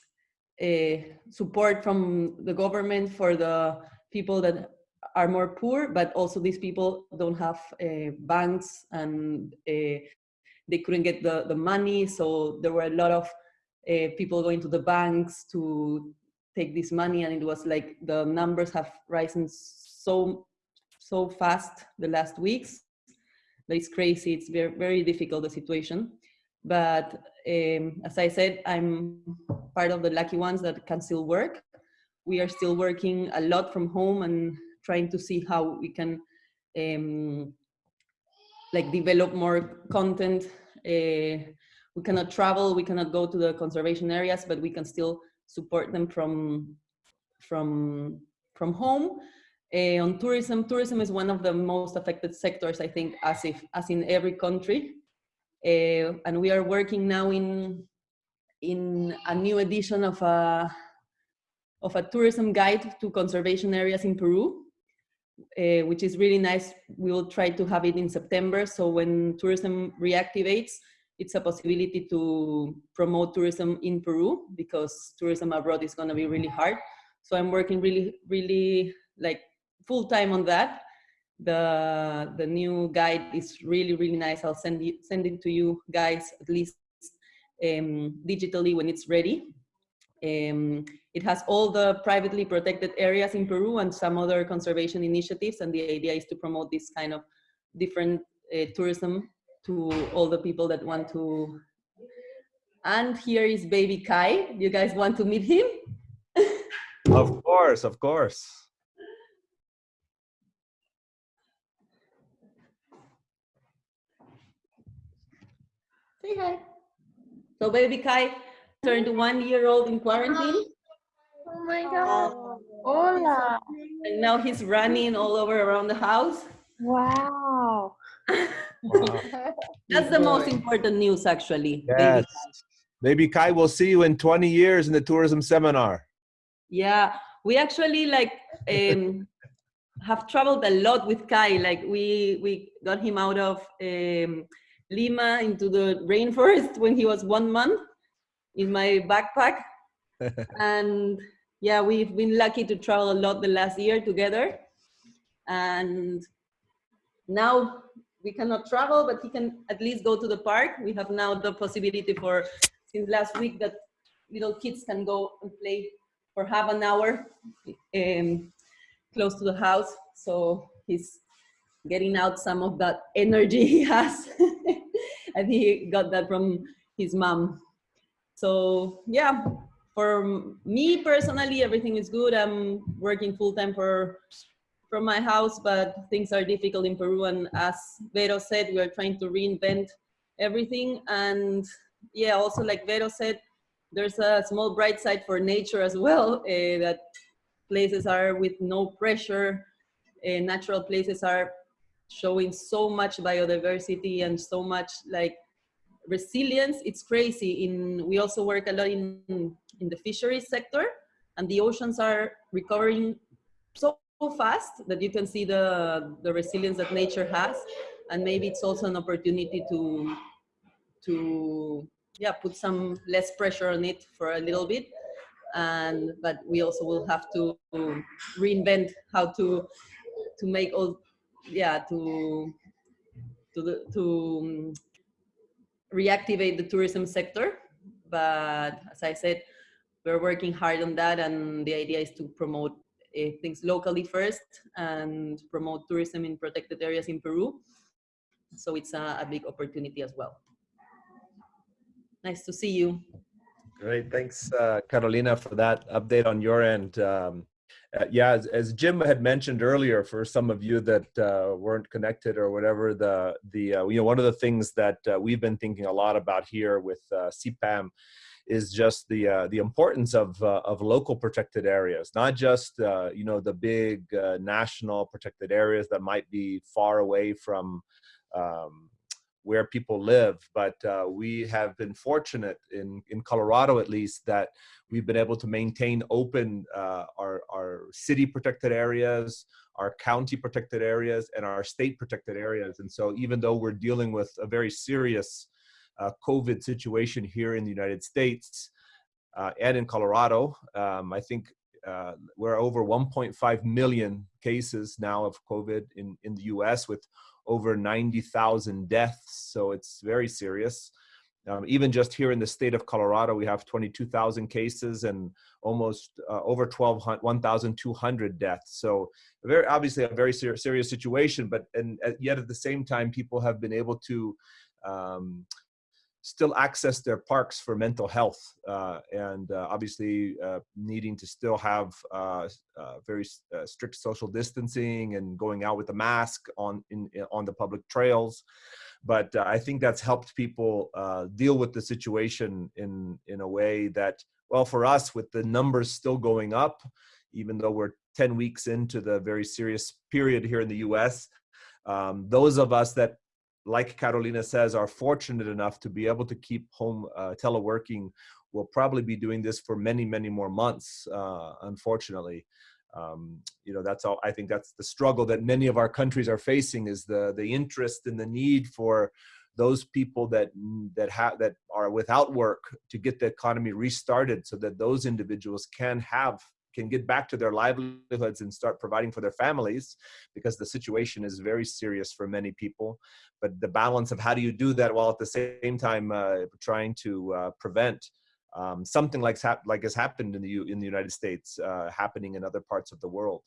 uh, support from the government for the people that are more poor, but also these people don't have uh, banks and uh, they couldn't get the, the money. So there were a lot of uh, people going to the banks to take this money and it was like the numbers have risen so so fast the last weeks. That it's crazy. It's very very difficult the situation. But um, as i said i'm part of the lucky ones that can still work. We are still working a lot from home and trying to see how we can um, like develop more content uh, we cannot travel, we cannot go to the conservation areas, but we can still support them from, from, from home. Uh, on tourism, tourism is one of the most affected sectors, I think, as, if, as in every country. Uh, and we are working now in, in a new edition of a, of a tourism guide to conservation areas in Peru, uh, which is really nice. We will try to have it in September. So when tourism reactivates, it's a possibility to promote tourism in Peru because tourism abroad is going to be really hard. So I'm working really, really like full time on that. The the new guide is really, really nice. I'll send it send it to you guys at least um, digitally when it's ready. Um, it has all the privately protected areas in Peru and some other conservation initiatives. And the idea is to promote this kind of different uh, tourism to all the people that want to. And here is baby Kai. You guys want to meet him? of course, of course. Say hi. So baby Kai turned one year old in quarantine. Oh my God. Hola. And now he's running all over around the house. Wow. That's the most important news, actually. Yes. Maybe Kai will see you in 20 years in the tourism seminar. Yeah, we actually like um, have traveled a lot with Kai. Like we we got him out of um, Lima into the rainforest when he was one month in my backpack, and yeah, we've been lucky to travel a lot the last year together, and now we cannot travel, but he can at least go to the park. We have now the possibility for, since last week, that little kids can go and play for half an hour um, close to the house. So he's getting out some of that energy he has. and he got that from his mom. So yeah, for me personally, everything is good. I'm working full time for from my house, but things are difficult in Peru. And as Vero said, we are trying to reinvent everything. And yeah, also like Vero said, there's a small bright side for nature as well, uh, that places are with no pressure. Uh, natural places are showing so much biodiversity and so much like resilience. It's crazy. In We also work a lot in, in the fisheries sector and the oceans are recovering so fast that you can see the, the resilience that nature has. And maybe it's also an opportunity to, to yeah, put some less pressure on it for a little bit. and but we also will have to reinvent how to to make all yeah to to to reactivate the tourism sector but as i said we're working hard on that and the idea is to promote uh, things locally first and promote tourism in protected areas in peru so it's a, a big opportunity as well nice to see you Great. Thanks, uh, Carolina, for that update on your end. Um, uh, yeah, as, as, Jim had mentioned earlier, for some of you that uh, weren't connected or whatever, the the uh, you know one of the things that uh, we've been thinking a lot about here with uh, CPAM is just the uh, the importance of of local protected areas, not just you know the big national protected areas that might be far away from um, where people live. But uh, we have been fortunate in, in Colorado, at least, that we've been able to maintain open uh, our, our city protected areas, our county protected areas, and our state protected areas. And so even though we're dealing with a very serious uh, COVID situation here in the United States uh, and in Colorado, um, I think uh, we're over 1.5 million cases now of COVID in, in the US with over 90,000 deaths. So it's very serious. Um, even just here in the state of Colorado, we have 22,000 cases and almost uh, over 1,200 deaths. So very obviously a very ser serious situation, but and uh, yet at the same time, people have been able to um, still access their parks for mental health uh, and uh, obviously uh, needing to still have uh, uh, very uh, strict social distancing and going out with a mask on in, on the public trails. But I think that's helped people deal with the situation in in a way that well for us with the numbers still going up even though we're 10 weeks into the very serious period here in the US um, those of us that like Carolina says, are fortunate enough to be able to keep home uh, teleworking will probably be doing this for many, many more months, uh, unfortunately. Um, you know, that's all, I think that's the struggle that many of our countries are facing is the, the interest and the need for those people that that have that are without work to get the economy restarted so that those individuals can have can get back to their livelihoods and start providing for their families because the situation is very serious for many people. But the balance of how do you do that while at the same time uh, trying to uh, prevent um, something like like has happened in the U in the United States uh, happening in other parts of the world.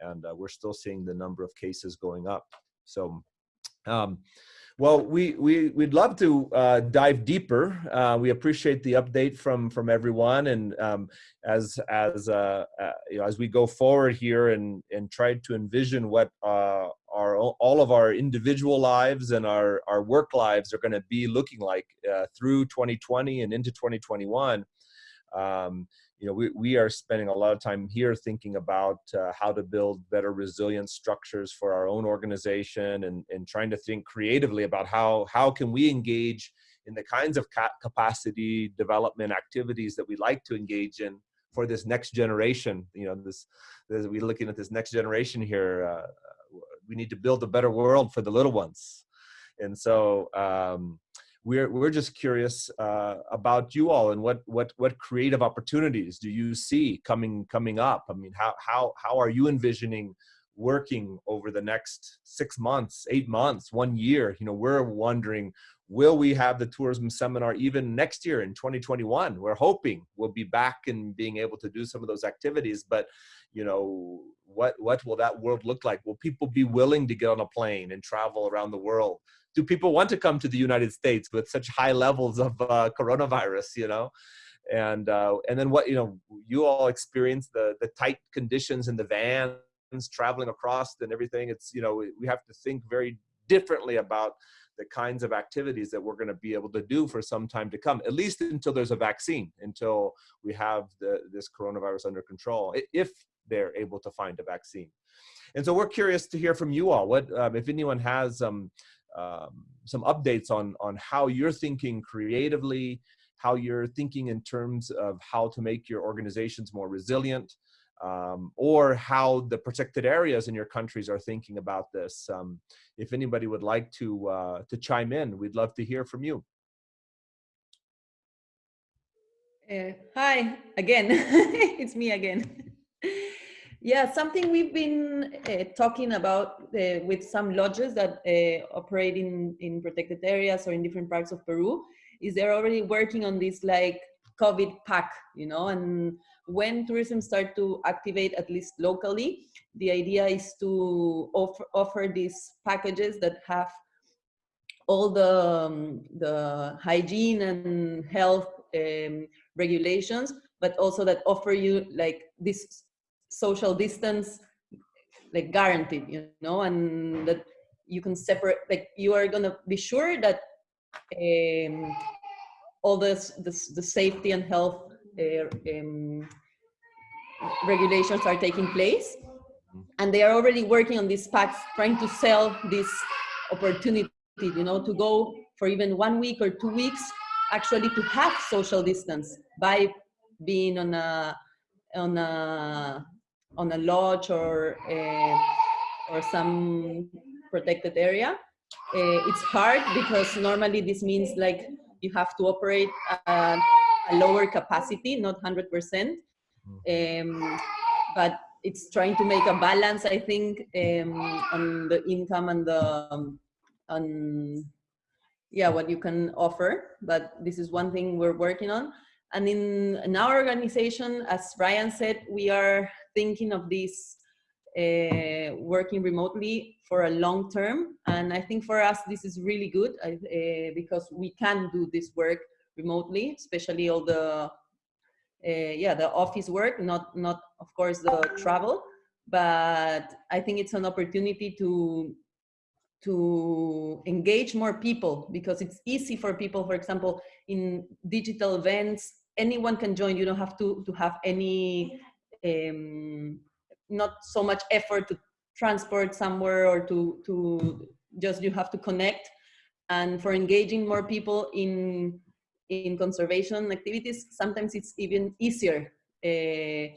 And uh, we're still seeing the number of cases going up. So um, well, we, we, we'd love to uh, dive deeper. Uh, we appreciate the update from, from everyone. And um, as, as, uh, uh you know, as we go forward here and, and try to envision what uh, our, all of our individual lives and our, our work lives are going to be looking like uh, through 2020 and into 2021, um, you know, we, we are spending a lot of time here thinking about uh, how to build better resilient structures for our own organization and, and trying to think creatively about how, how can we engage in the kinds of ca capacity development activities that we like to engage in for this next generation. You know, this, this we're looking at this next generation here. Uh, we need to build a better world for the little ones. And so, um, we're we're just curious uh, about you all and what what what creative opportunities do you see coming coming up? I mean, how how how are you envisioning working over the next six months, eight months, one year? You know, we're wondering, will we have the tourism seminar even next year in 2021? We're hoping we'll be back and being able to do some of those activities, but you know, what what will that world look like? Will people be willing to get on a plane and travel around the world? Do people want to come to the United States with such high levels of uh, coronavirus, you know? And, uh, and then what, you know, you all experience the, the tight conditions in the vans traveling across and everything. It's, you know, we have to think very differently about the kinds of activities that we're going to be able to do for some time to come, at least until there's a vaccine, until we have the, this coronavirus under control, if they're able to find a vaccine. And so we're curious to hear from you all. What, um, if anyone has um, um, some updates on on how you're thinking creatively, how you're thinking in terms of how to make your organizations more resilient, um, or how the protected areas in your countries are thinking about this. Um, if anybody would like to uh, to chime in, we'd love to hear from you. Uh, hi again, it's me again. yeah, something we've been uh, talking about uh, with some lodges that uh, operate in, in protected areas or in different parts of Peru is they're already working on this like COVID pack, you know, and when tourism start to activate, at least locally, the idea is to offer, offer these packages that have all the, um, the hygiene and health um, regulations, but also that offer you like this social distance, like guaranteed, you know, and that you can separate, like you are gonna be sure that um, all this, this, the safety and health uh, um, regulations are taking place. And they are already working on these packs, trying to sell this opportunity, you know, to go for even one week or two weeks, actually to have social distance by being on a, on a, on a lodge or, a, or some protected area. Uh, it's hard because normally this means like you have to operate a, a lower capacity, not 100%. Um, but it's trying to make a balance, I think, um, on the income and the, um, on, yeah, what you can offer. But this is one thing we're working on. And in, in our organization, as Ryan said, we are thinking of this uh, working remotely for a long term. And I think for us, this is really good uh, because we can do this work remotely, especially all the, uh, yeah, the office work, not, not of course the travel, but I think it's an opportunity to, to engage more people because it's easy for people, for example, in digital events, anyone can join. You don't have to, to have any um, not so much effort to transport somewhere or to, to just you have to connect. And for engaging more people in, in conservation activities, sometimes it's even easier uh,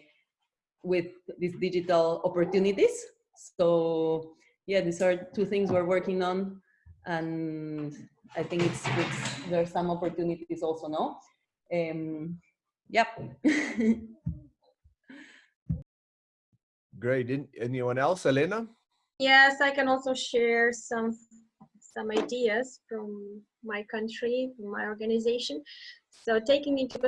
with these digital opportunities. So yeah, these are two things we're working on. And I think it's, it's there are some opportunities also, no? Um, yep. Great. Anyone else, Elena? Yes, I can also share some some ideas from my country, from my organization. So taking into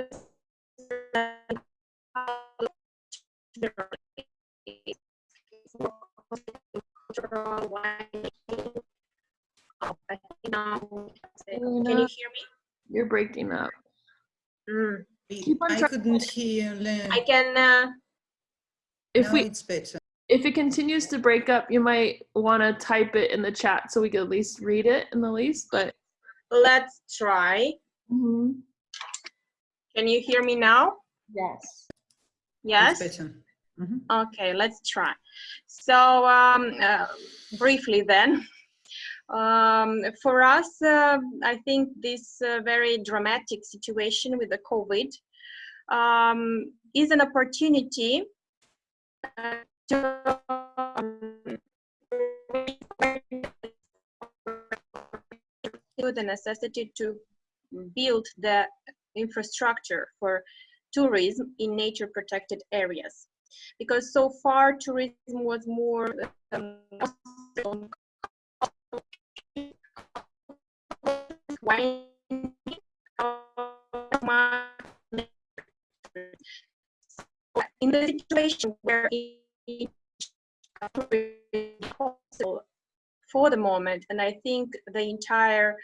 Can you hear me? You're breaking up. Mm. I couldn't hear. I can uh, if now we it's better. if it continues to break up, you might want to type it in the chat so we could at least read it in the least. But let's try. mm -hmm. Can you hear me now? Yes. Yes. Mm -hmm. Okay, let's try. So um, uh, briefly then, um, for us, uh, I think this uh, very dramatic situation with the COVID um, is an opportunity to the necessity to build the infrastructure for tourism in nature protected areas. Because so far tourism was more um, in the situation where it for the moment, and I think the entire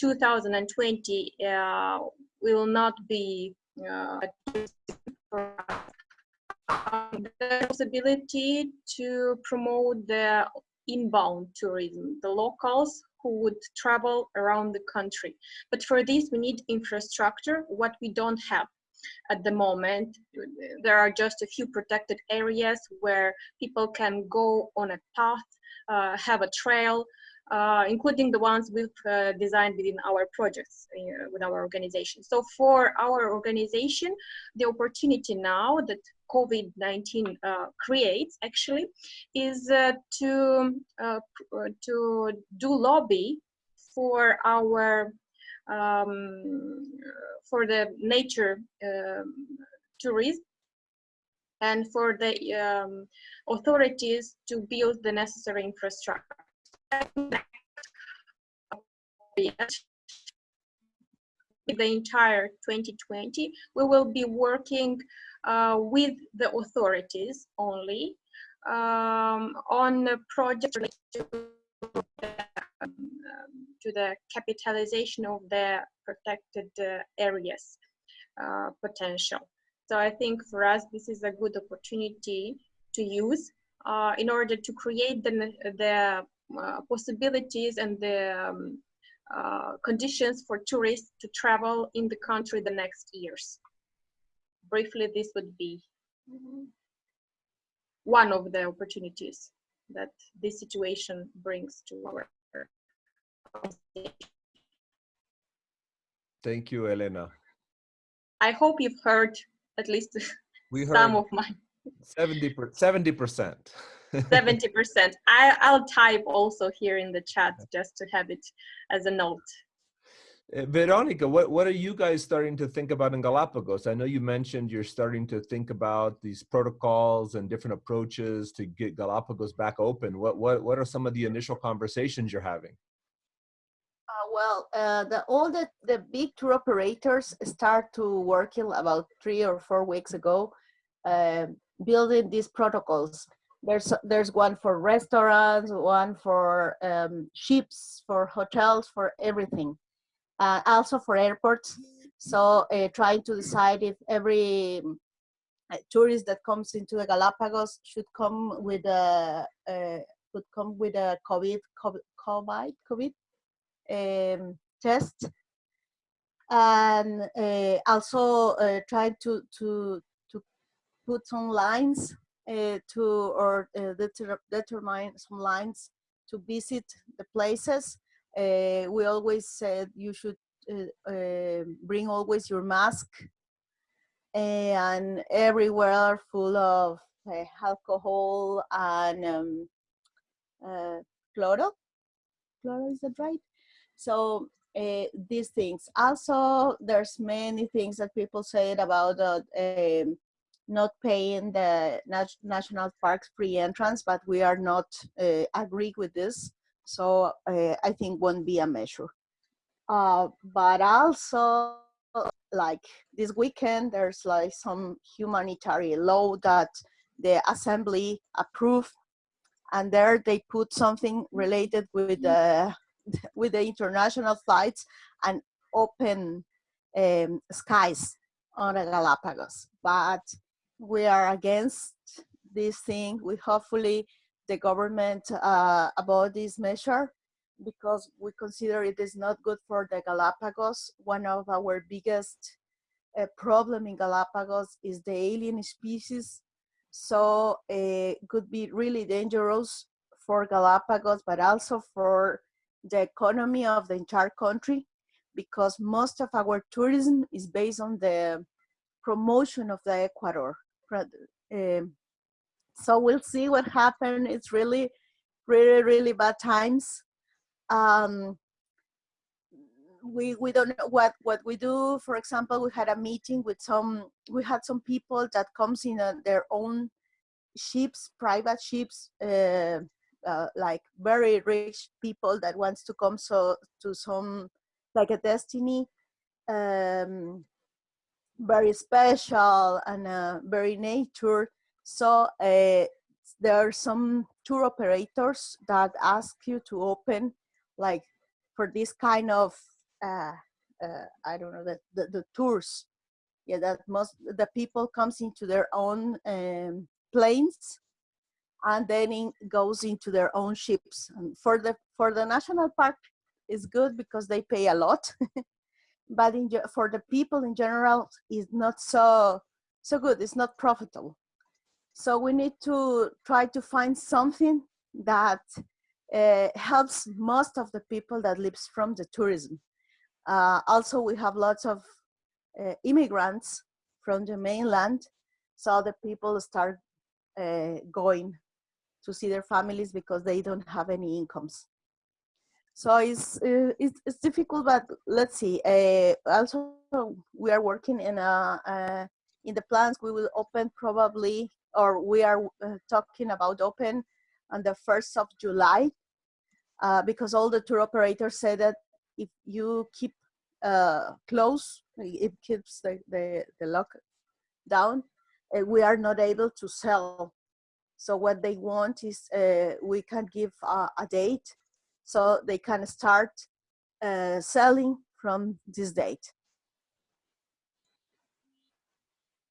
2020 uh, will not be uh, the possibility to promote the inbound tourism, the locals who would travel around the country. But for this, we need infrastructure, what we don't have at the moment. There are just a few protected areas where people can go on a path, uh, have a trail, uh, including the ones we've uh, designed within our projects uh, with our organization. So for our organization, the opportunity now that COVID-19 uh, creates actually is uh, to, to do lobby for our um, for the nature um, tourism and for the um, authorities to build the necessary infrastructure. The entire 2020, we will be working uh, with the authorities only um, on projects related to to the capitalization of the protected uh, areas uh, potential. So I think for us, this is a good opportunity to use uh, in order to create the, the uh, possibilities and the um, uh, conditions for tourists to travel in the country the next years. Briefly, this would be one of the opportunities that this situation brings to our Thank you, Elena. I hope you've heard at least we some of my 70 70 percent. 70 percent. I i'll type also here in the chat just to have it as a note uh, Veronica, what, what are you guys starting to think about in Galapagos? I know you mentioned you're starting to think about these protocols and different approaches to get Galapagos back open. What, what, what are some of the initial conversations you're having? Uh, well, uh, the, all the, the big tour operators start to working about three or four weeks ago, uh, building these protocols. There's, there's one for restaurants, one for um, ships, for hotels, for everything. Uh, also for airports. So uh, trying to decide if every uh, tourist that comes into the Galapagos should come with a, could come with a COVID, COVID, COVID, um, test and uh, also uh, try to to to put some lines uh, to or deter determine some lines to visit the places. We always said you should bring always your mask and everywhere full of alcohol and um, chloro. Chloro is that right? So uh, these things. Also, there's many things that people said about uh, not paying the nat national parks free entrance, but we are not uh, agree with this. So uh, I think won't be a measure. Uh, but also, like this weekend, there's like some humanitarian law that the assembly approved, and there they put something related with the with the international flights and open um, skies on the Galapagos. But we are against this thing. We hopefully the government uh, about this measure because we consider it is not good for the Galapagos. One of our biggest uh, problem in Galapagos is the alien species. So it uh, could be really dangerous for Galapagos, but also for the economy of the entire country because most of our tourism is based on the promotion of the Ecuador. Um, so we'll see what happens. It's really, really, really bad times. Um, we we don't know what what we do. For example, we had a meeting with some. We had some people that comes in uh, their own ships, private ships, uh, uh, like very rich people that wants to come so to some like a destiny um, very special and uh, very nature so uh, there are some tour operators that ask you to open like for this kind of uh, uh, I don't know the, the, the tours yeah that most the people comes into their own um, planes and then it goes into their own ships. And for the for the national park, it's good because they pay a lot, but in, for the people in general, it's not so so good. It's not profitable. So we need to try to find something that uh, helps most of the people that lives from the tourism. Uh, also, we have lots of uh, immigrants from the mainland, so the people start uh, going to see their families because they don't have any incomes. So it's, it's, it's difficult, but let's see. Also, we are working in a, in the plans we will open probably, or we are uh, talking about open on the 1st of July, uh, because all the tour operators say that if you keep uh, close, it keeps the, the, the lockdown, uh, we are not able to sell. So what they want is uh, we can give a, a date so they can start uh, selling from this date.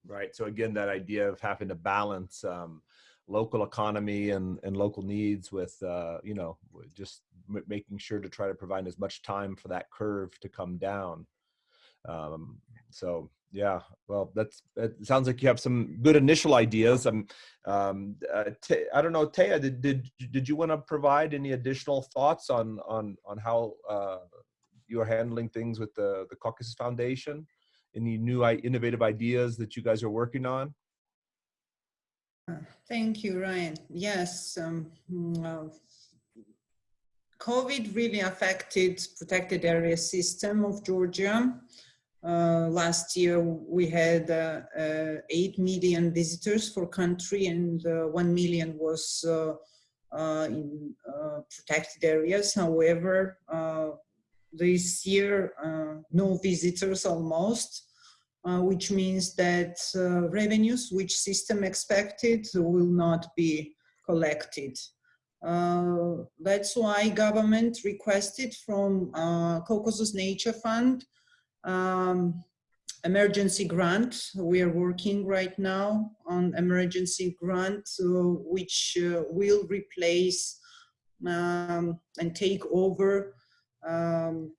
Right. So again, that idea of having to balance um, local economy and, and local needs with, uh, you know, just making sure to try to provide as much time for that curve to come down. Um, so yeah, well, that's, it sounds like you have some good initial ideas. I'm, um, uh, I don't know, Taya, did, did, did you want to provide any additional thoughts on, on, on how uh, you're handling things with the, the Caucasus Foundation? Any new innovative ideas that you guys are working on? Thank you, Ryan. Yes, um, well, COVID really affected protected area system of Georgia. Uh, last year we had uh, uh, 8 million visitors for country and uh, 1 million was uh, uh, in protected areas. However, this year no visitors almost. Uh, which means that uh, revenues which system expected will not be collected. Uh, that's why government requested from uh, Caucasus Nature Fund um, emergency grant. We are working right now on emergency grant which uh, will replace um, and take over um,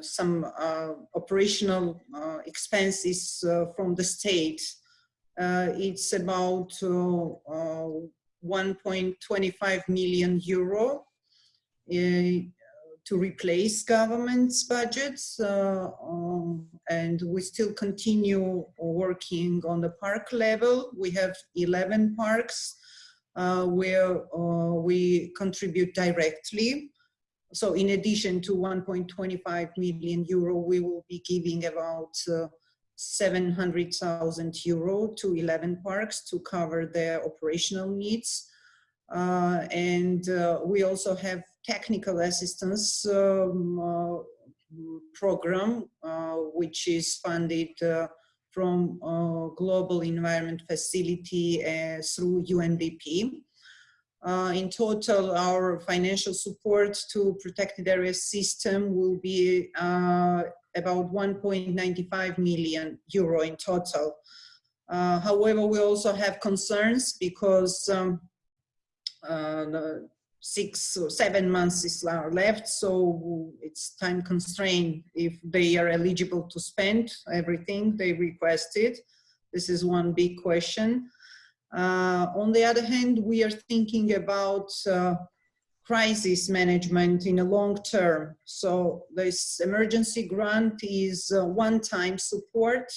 some uh, operational uh, expenses uh, from the state. it's about 1.25 million euro to replace government's budgets uh, um, and we still continue working on the park level. We have 11 parks uh, where uh, we contribute directly so in addition to 1.25 million euro, we will be giving about uh, 700,000 euro to 11 parks to cover their operational needs. Uh, and uh, we also have technical assistance um, uh, program, uh, which is funded uh, from Global Environment Facility through UNDP. Uh, in total, our financial support to protected area system will be uh, about 1.95 million euro in total. Uh, however, we also have concerns because um, uh, six or seven months is left, so it's time constrained if they are eligible to spend everything they requested. This is one big question. Uh, on the other hand, we are thinking about uh, crisis management in a long term. So this emergency grant is one-time support.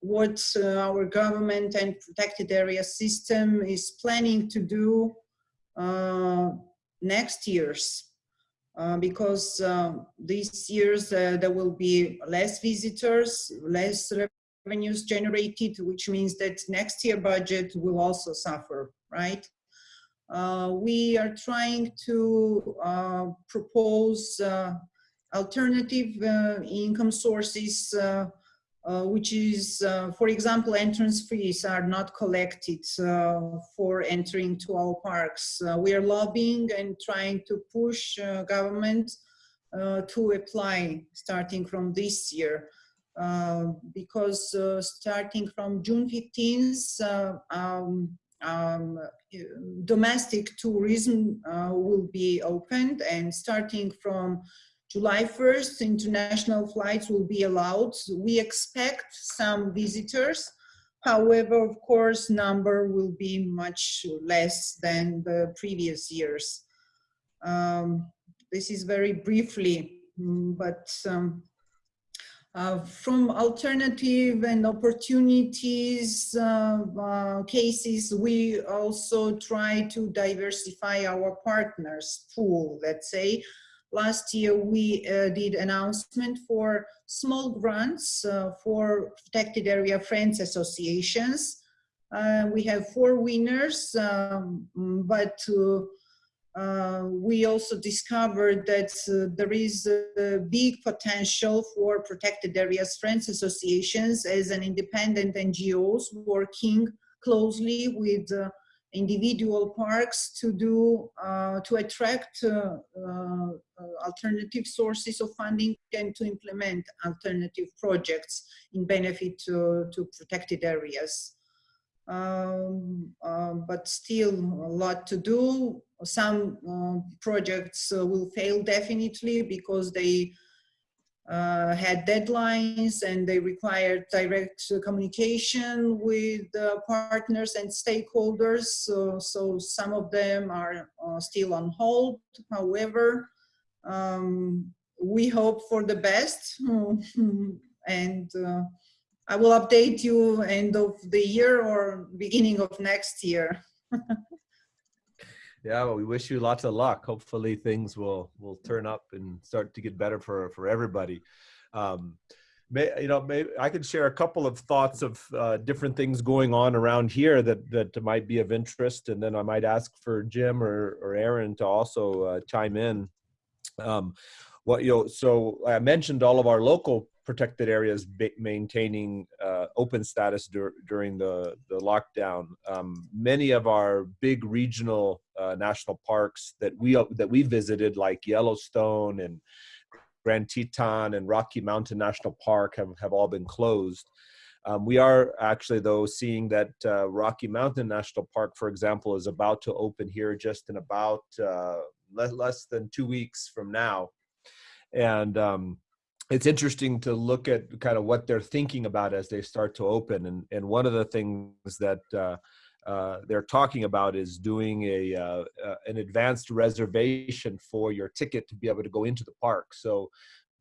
What uh, our government and protected area system is planning to do uh, next years. Uh, because uh, these years there will be less visitors, less revenues generated, which means that next year budget will also suffer, right? Uh, we are trying to uh, propose uh, alternative uh, income sources, uh, uh, which is, for example, entrance fees are not collected for entering to our parks. we are lobbying and trying to push government to apply starting from this year. Uh, because uh, starting from June 15th, uh, um, um, domestic tourism will be opened and starting from July 1st, international flights will be allowed. We expect some visitors. However, of course, number will be much less than the previous years. Um, this is very briefly, mm, but um, uh, from alternative and opportunities uh, uh, cases, we also try to diversify our partners pool, let's say. last year we uh, did announcement for small grants for protected area friends associations. We have four winners, um, but we also discovered that uh, there is a big potential for protected areas friends associations as an independent NGOs working closely with uh, individual parks to do uh, to attract uh, uh, alternative sources of funding and to implement alternative projects in benefit to, to protected areas. Um, uh, but still a lot to do. Some uh, projects uh, will fail definitely because they uh, had deadlines and they required direct communication with partners and stakeholders. So, so some of them are uh, still on hold. However, um, we hope for the best and uh, I will update you end of the year or beginning of next year. yeah, well, we wish you lots of luck. Hopefully things will will turn up and start to get better for for everybody. Um, may, you know, maybe I could share a couple of thoughts of uh, different things going on around here that that might be of interest, and then I might ask for Jim or or Aaron to also uh, chime in. Um, what you know, so I mentioned all of our local protected areas maintaining uh, open status dur during the, the lockdown. Um, many of our big regional uh, national parks that we, that we visited, like Yellowstone and Grand Teton and Rocky Mountain National Park have, have all been closed. Um, we are actually, though, seeing that uh, Rocky Mountain National Park, for example, is about to open here just in about uh, less, than two weeks from now. And um, it's interesting to look at kind of what they're thinking about as they start to open. And, and one of the things that uh, uh, they're talking about is doing a uh, uh, an advanced reservation for your ticket to be able to go into the park. So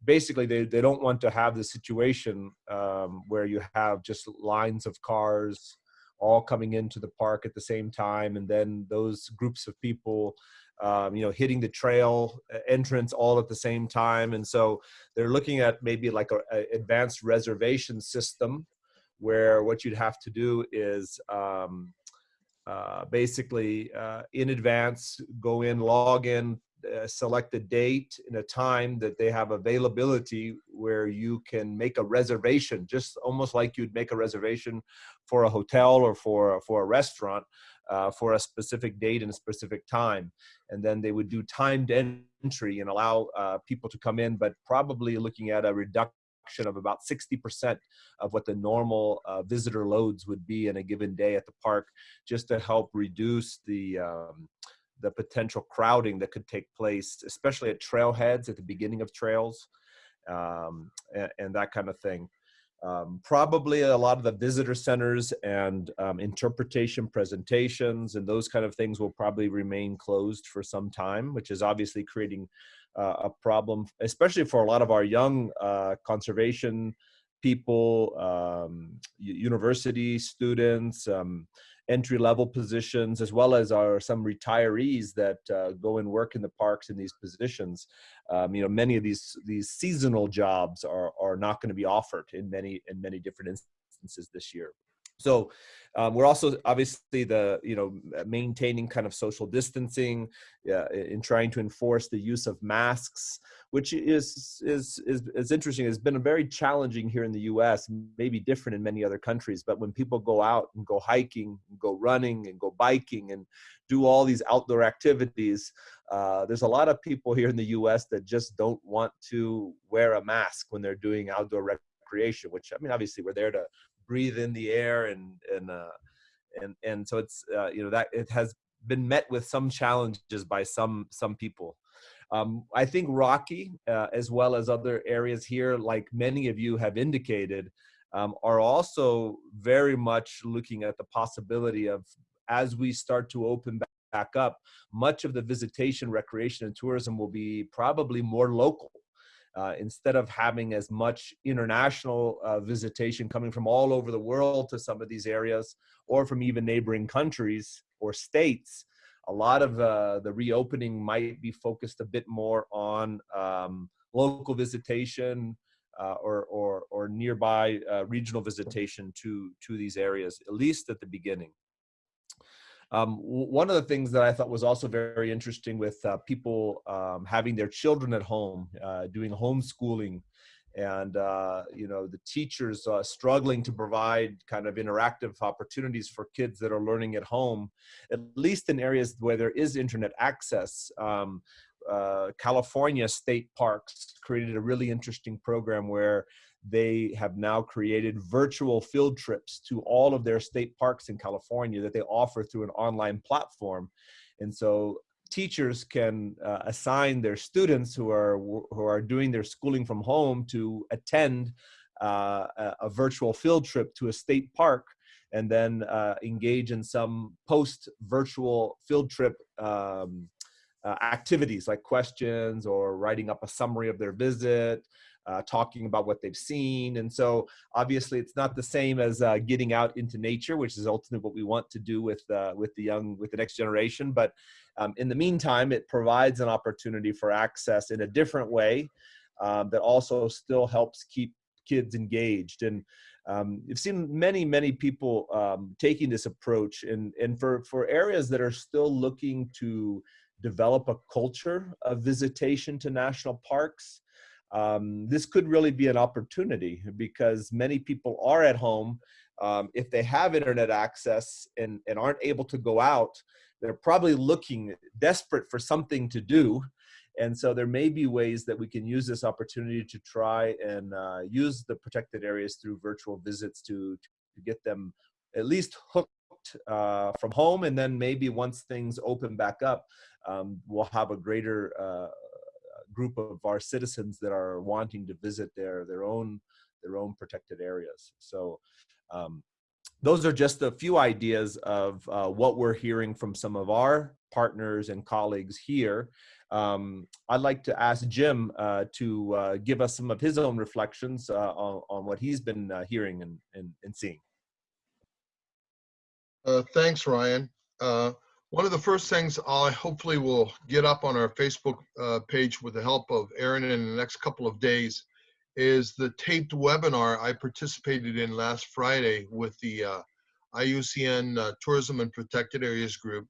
basically, they, they don't want to have the situation um, where you have just lines of cars all coming into the park at the same time, and then those groups of people um, you know, hitting the trail uh, entrance all at the same time. And so they're looking at maybe like an advanced reservation system where what you'd have to do is um, uh, basically uh, in advance go in, log in, uh, select a date and a time that they have availability where you can make a reservation, just almost like you'd make a reservation for a hotel or for, for a restaurant uh, for a specific date and a specific time. And then they would do timed entry and allow uh, people to come in, but probably looking at a reduction of about 60% of what the normal uh, visitor loads would be in a given day at the park, just to help reduce the um, the potential crowding that could take place, especially at trailheads at the beginning of trails, um, and, and, that kind of thing. Um, probably a lot of the visitor centers and um, interpretation presentations and those kind of things will probably remain closed for some time, which is obviously creating uh, a problem, especially for a lot of our young uh, conservation people, um, university students, um, entry level positions, as well as our some retirees that uh, go and work in the parks in these positions. Um, you know, many of these these seasonal jobs are are not going to be offered in many in many different instances this year. So um, we're also obviously the you know maintaining kind of social distancing uh, in trying to enforce the use of masks, which is is is is interesting. It's been very challenging here in the U.S. Maybe different in many other countries, but when people go out and go hiking, and go running, and go biking, and do all these outdoor activities, uh, there's a lot of people here in the U.S. that just don't want to wear a mask when they're doing outdoor recreation. Which I mean, obviously, we're there to breathe in the air and and uh, and and so it's uh, you know that it has been met with some challenges by some some people. Um, I think Rocky, uh, as well as other areas here, like many of you have indicated, um, are also very much looking at the possibility of as we start to open back up, much of the visitation, recreation, and tourism will be probably more local uh, instead of having as much international uh, visitation coming from all over the world to some of these areas or from even neighboring countries or states, a lot of uh, the reopening might be focused a bit more on um, local visitation uh, or, or, or nearby uh, regional visitation to, to these areas, at least at the beginning. Um, one of the things that I thought was also very interesting with uh, people um, having their children at home, uh, doing homeschooling, and uh, you know the teachers uh, struggling to provide kind of interactive opportunities for kids that are learning at home, at least in areas where there is internet access. Um, uh, California state parks created a really interesting program where they have now created virtual field trips to all of their state parks in California that they offer through an online platform. And so teachers can uh, assign their students who are who are doing their schooling from home to attend uh, a, virtual field trip to a state park and then uh, engage in some post virtual field trip um, uh, activities like questions or writing up a summary of their visit uh, talking about what they've seen. And so obviously it's not the same as uh, getting out into nature, which is ultimately what we want to do with, uh, with the young, with the next generation. But um, in the meantime, it provides an opportunity for access in a different way um, that also still helps keep kids engaged. And um, you've seen many, many people um, taking this approach and, and for, for areas that are still looking to develop a culture of visitation to national parks, um, this could really be an opportunity because many people are at home. Um, if they have internet access and, and aren't able to go out, they're probably looking desperate for something to do. And so there may be ways that we can use this opportunity to try and uh, use the protected areas through virtual visits to, to get them at least hooked uh, from home. And then maybe once things open back up, um, we'll have a greater uh, group of our citizens that are wanting to visit their their own their own protected areas. So um, those are just a few ideas of uh, what we're hearing from some of our partners and colleagues here. Um, I'd like to ask Jim uh, to uh, give us some of his own reflections uh, on, on, what he's been uh, hearing and, and, and seeing. Uh, thanks, Ryan. One of the first things I hopefully will get up on our Facebook uh, page with the help of Aaron in the next couple of days is the taped webinar I participated in last Friday with the uh, IUCN uh, Tourism and Protected Areas Group,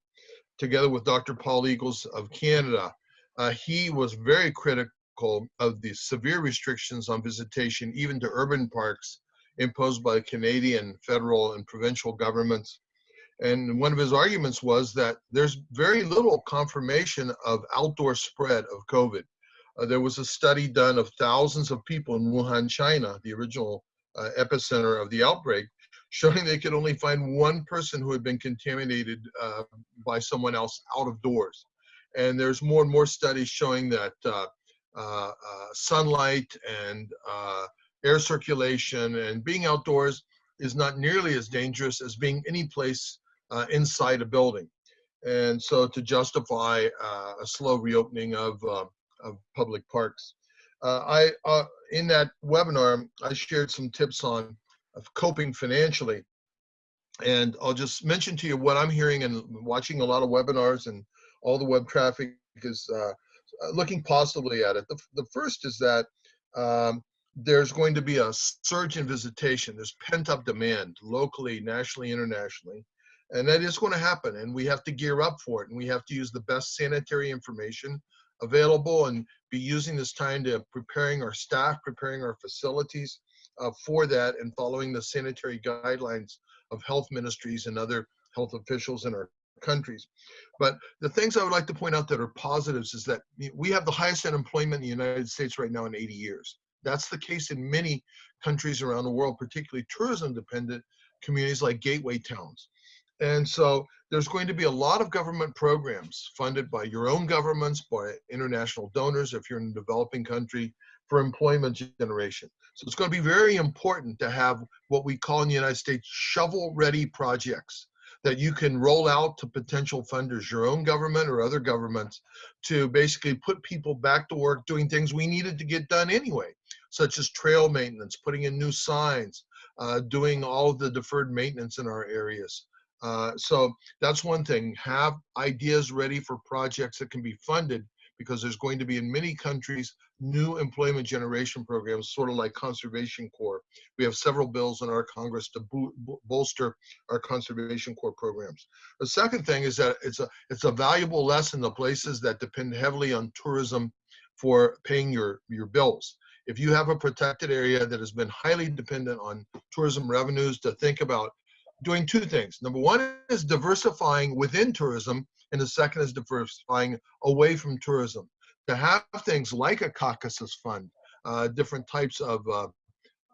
together with Dr. Paul Eagles of Canada. Uh, he was very critical of the severe restrictions on visitation, even to urban parks, imposed by Canadian federal and provincial governments and one of his arguments was that there's very little confirmation of outdoor spread of COVID. Uh, there was a study done of thousands of people in Wuhan, China, the original uh, epicenter of the outbreak, showing they could only find one person who had been contaminated uh, by someone else out of doors. And there's more and more studies showing that uh, uh, uh, sunlight and air circulation and being outdoors is not nearly as dangerous as being any place uh, inside a building. And so to justify uh, a slow reopening of, uh, of public parks. Uh, I, uh, in that webinar, I shared some tips on coping financially. And I'll just mention to you what I'm hearing and watching a lot of webinars and all the web traffic is uh, looking positively at it. The, the first is that um, there's going to be a surge in visitation. There's pent up demand locally, nationally, internationally and that is going to happen and we have to gear up for it and we have to use the best sanitary information available and be using this time to preparing our staff preparing our facilities uh, for that and following the sanitary guidelines of health ministries and other health officials in our countries. But the things i would like to point out that are positives is that we have the highest unemployment in the united states right now in 80 years. That's the case in many countries around the world particularly tourism dependent communities like gateway towns and so there's going to be a lot of government programs funded by your own governments, by international donors, if you're in a developing country, for employment generation. So it's going to be very important to have what we call in the United States shovel-ready projects that you can roll out to potential funders, your own government or other governments, to basically put people back to work doing things we needed to get done anyway, such as trail maintenance, putting in new signs, uh, doing all of the deferred maintenance in our areas Uh, so that's one thing. Have ideas ready for projects that can be funded because there's going to be in many countries new employment generation programs, sort of like Conservation Corps. We have several bills in our Congress to bo bolster our Conservation Corps programs. The second thing is that it's a it's a valuable lesson to places that depend heavily on tourism for paying your your bills. If you have a protected area that has been highly dependent on tourism revenues, to think about doing two things. Number one is diversifying within tourism, and the second is diversifying away from tourism. To have things like a Caucasus Fund, uh, different types of uh,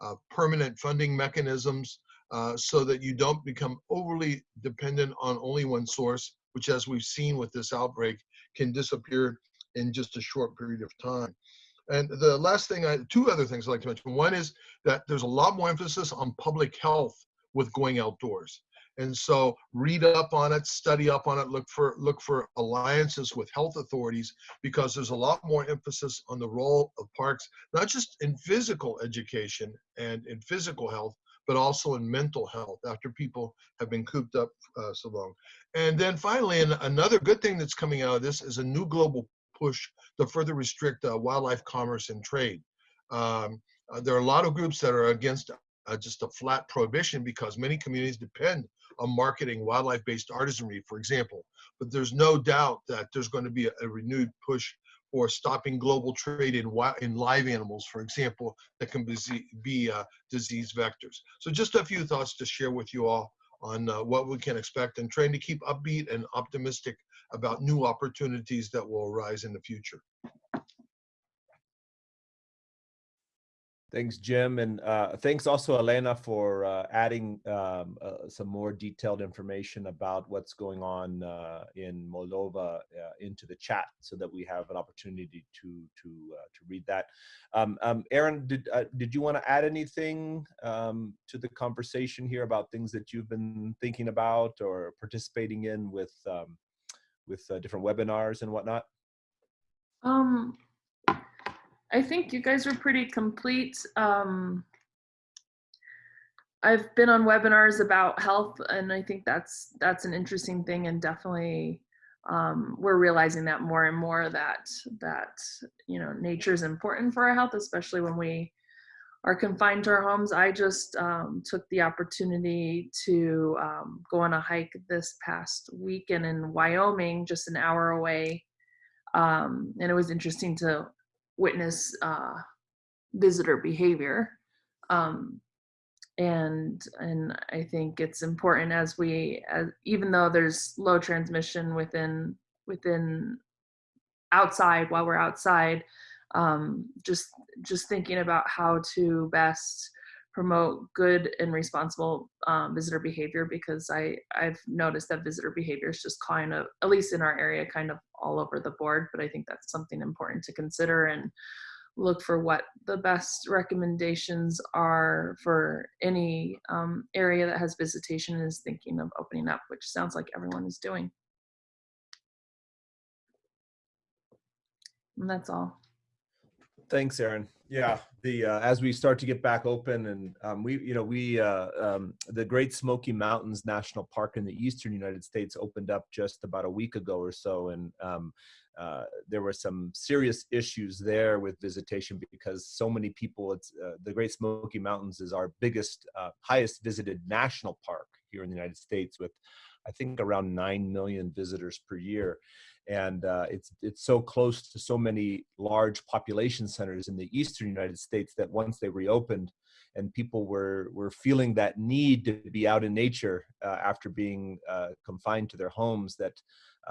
uh, permanent funding mechanisms, uh, so that you don't become overly dependent on only one source, which as we've seen with this outbreak, can disappear in just a short period of time. And the last thing, I, two other things I'd like to mention. One is that there's a lot more emphasis on public health with going outdoors. And so read up on it, study up on it, look for look for alliances with health authorities because there's a lot more emphasis on the role of parks, not just in physical education and in physical health, but also in mental health after people have been cooped up uh, so long. And then finally, and another good thing that's coming out of this is a new global push to further restrict uh, wildlife commerce and trade. Um, uh, there are a lot of groups that are against uh, just a flat prohibition because many communities depend on marketing wildlife-based artisanry, for example. But there's no doubt that there's going to be a, a renewed push for stopping global trade in, in live animals, for example, that can be, be uh, disease vectors. So just a few thoughts to share with you all on uh, what we can expect and trying to keep upbeat and optimistic about new opportunities that will arise in the future. Thanks, Jim. And uh, thanks also, Elena, for uh, adding um, uh, some more detailed information about what's going on uh, in Moldova uh, into the chat so that we have an opportunity to to uh, to read that. Um, um, Aaron, did, did you want to add anything um, to the conversation here about things that you've been thinking about or participating in with um, with different webinars and whatnot? Um, I think you guys are pretty complete. Um, I've been on webinars about health, and I think that's that's an interesting thing, and definitely um, we're realizing that more and more that that you know nature is important for our health, especially when we are confined to our homes. I just um, took the opportunity to um, go on a hike this past weekend in Wyoming, just an hour away, um, and it was interesting to witness uh, visitor behavior. Um, and and I think it's important as we, as, even though there's low transmission within within outside while we're outside, um, just just thinking about how to best promote good and responsible um, visitor behavior because I I've noticed that visitor behavior is just kind of at least in our area kind of all over the board but I think that's something important to consider and look for what the best recommendations are for any um, area that has visitation and is thinking of opening up which sounds like everyone is doing. And that's all Thanks, Aaron. Yeah, the uh, as we start to get back open, and um, we, you know, we uh, um, the Great Smoky Mountains National Park in the eastern United States opened up just about a week ago or so, and um, uh, there were some serious issues there with visitation because so many people. It's uh, the Great Smoky Mountains is our biggest, uh, highest visited national park here in the United States, with I think around nine million visitors per year and uh, it's it's so close to so many large population centers in the eastern United States that once they reopened and people were were feeling that need to be out in nature uh, after being uh, confined to their homes that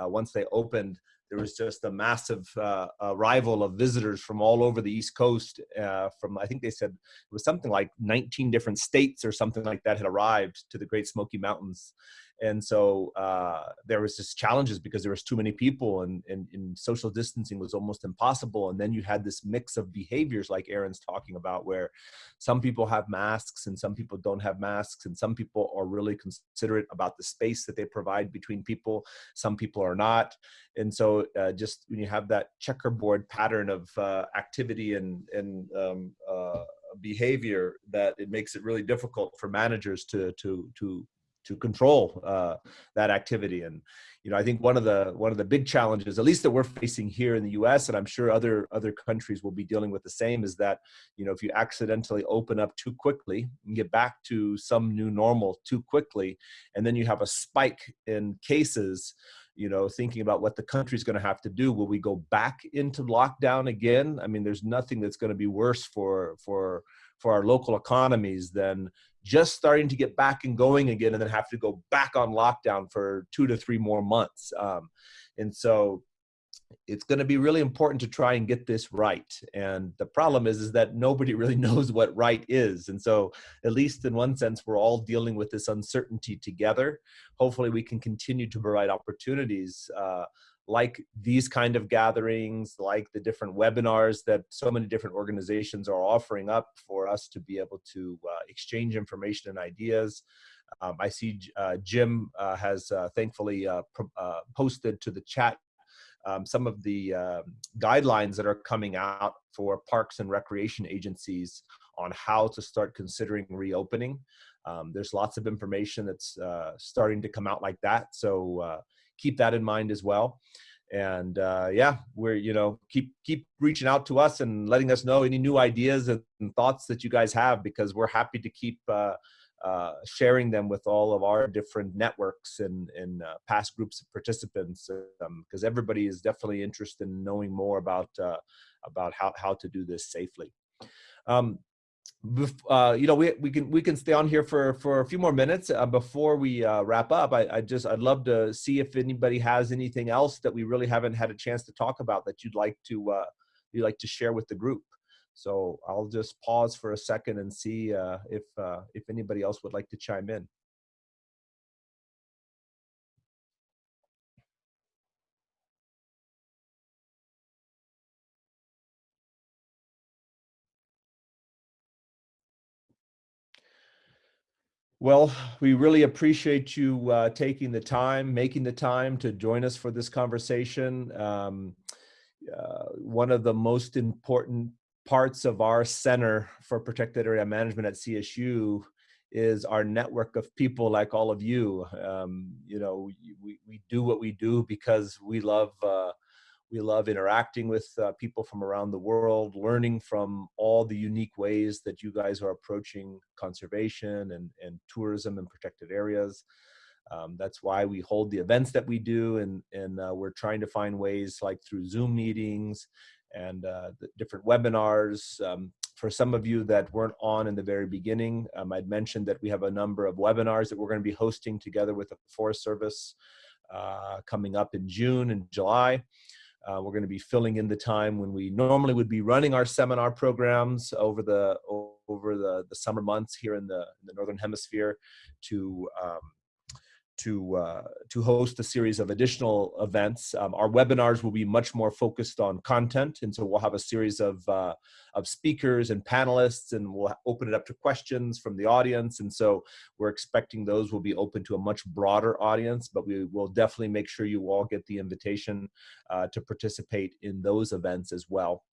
uh, once they opened there was just a massive uh, arrival of visitors from all over the east coast uh, from i think they said it was something like 19 different states or something like that had arrived to the great smoky mountains and so uh, there was just challenges because there was too many people and, and, and, social distancing was almost impossible. And then you had this mix of behaviors like aaron's talking about where some people have masks and some people don't have masks and some people are really considerate about the space that they provide between people some people are not. And so uh, just when you have that checkerboard pattern of uh, activity and, and um, uh, behavior that it makes it really difficult for managers to to to to control uh, that activity. And you know, I think one of the one of the big challenges, at least that we're facing here in the U.S., and I'm sure other other countries will be dealing with the same, is that you know if you accidentally open up too quickly and get back to some new normal too quickly, and then you have a spike in cases, you know, thinking about what the country's going to have to do. Will we go back into lockdown again? I mean, there's nothing that's going to be worse for for for our local economies than just starting to get back and going again and then have to go back on lockdown for two to three more months. Um, and so it's going to be really important to try and get this right. And the problem is, is that nobody really knows what right is. And so at least in one sense, we're all dealing with this uncertainty together. Hopefully we can continue to provide opportunities uh, like these kind of gatherings, like the different webinars that so many different organizations are offering up for us to be able to uh, exchange information and ideas. Um, I see uh, Jim uh, has uh, thankfully uh, uh, posted to the chat um, some of the um, guidelines that are coming out for parks and recreation agencies on how to start considering reopening. Um, there's lots of information that's starting to come out like that. So keep that in mind as well. And uh, yeah we're you know keep keep reaching out to us and letting us know any new ideas and thoughts that you guys have because we're happy to keep uh, uh, sharing them with all of our different networks and, and uh, past groups of participants because um, everybody is definitely interested in knowing more about uh, about how, how to do this safely. Um, uh, you know, we, we can we can stay on here for for a few more minutes uh, before we uh, wrap up. I, I just I'd love to see if anybody has anything else that we really haven't had a chance to talk about that you'd like to uh, you'd like to share with the group. So I'll just pause for a second and see uh, if uh, if anybody else would like to chime in. Well, we really appreciate you uh, taking the time, making the time to join us for this conversation. Um, uh, one of the most important parts of our Center for Protected Area Management at CSU is our network of people like all of you. Um, you know, we, we do what we do because we love uh, we love interacting with uh, people from around the world, learning from all the unique ways that you guys are approaching conservation and, and tourism and protected areas. Um, that's why we hold the events that we do, and, and uh, we're trying to find ways like through Zoom meetings and uh, different webinars. Um, for some of you that weren't on in the very beginning, um, I'd mentioned that we have a number of webinars that we're going to be hosting together with the Forest Service uh, coming up in June and July. Uh, we're going to be filling in the time when we normally would be running our seminar programs over the over the, the summer months here in the, in the northern hemisphere to um, to uh, to host a series of additional events. Um, our webinars will be much more focused on content, and so we'll have a series of uh, of speakers and panelists, and we'll open it up to questions from the audience. And so we're expecting those will be open to a much broader audience, but we will definitely make sure you all get the invitation uh, to participate in those events as well.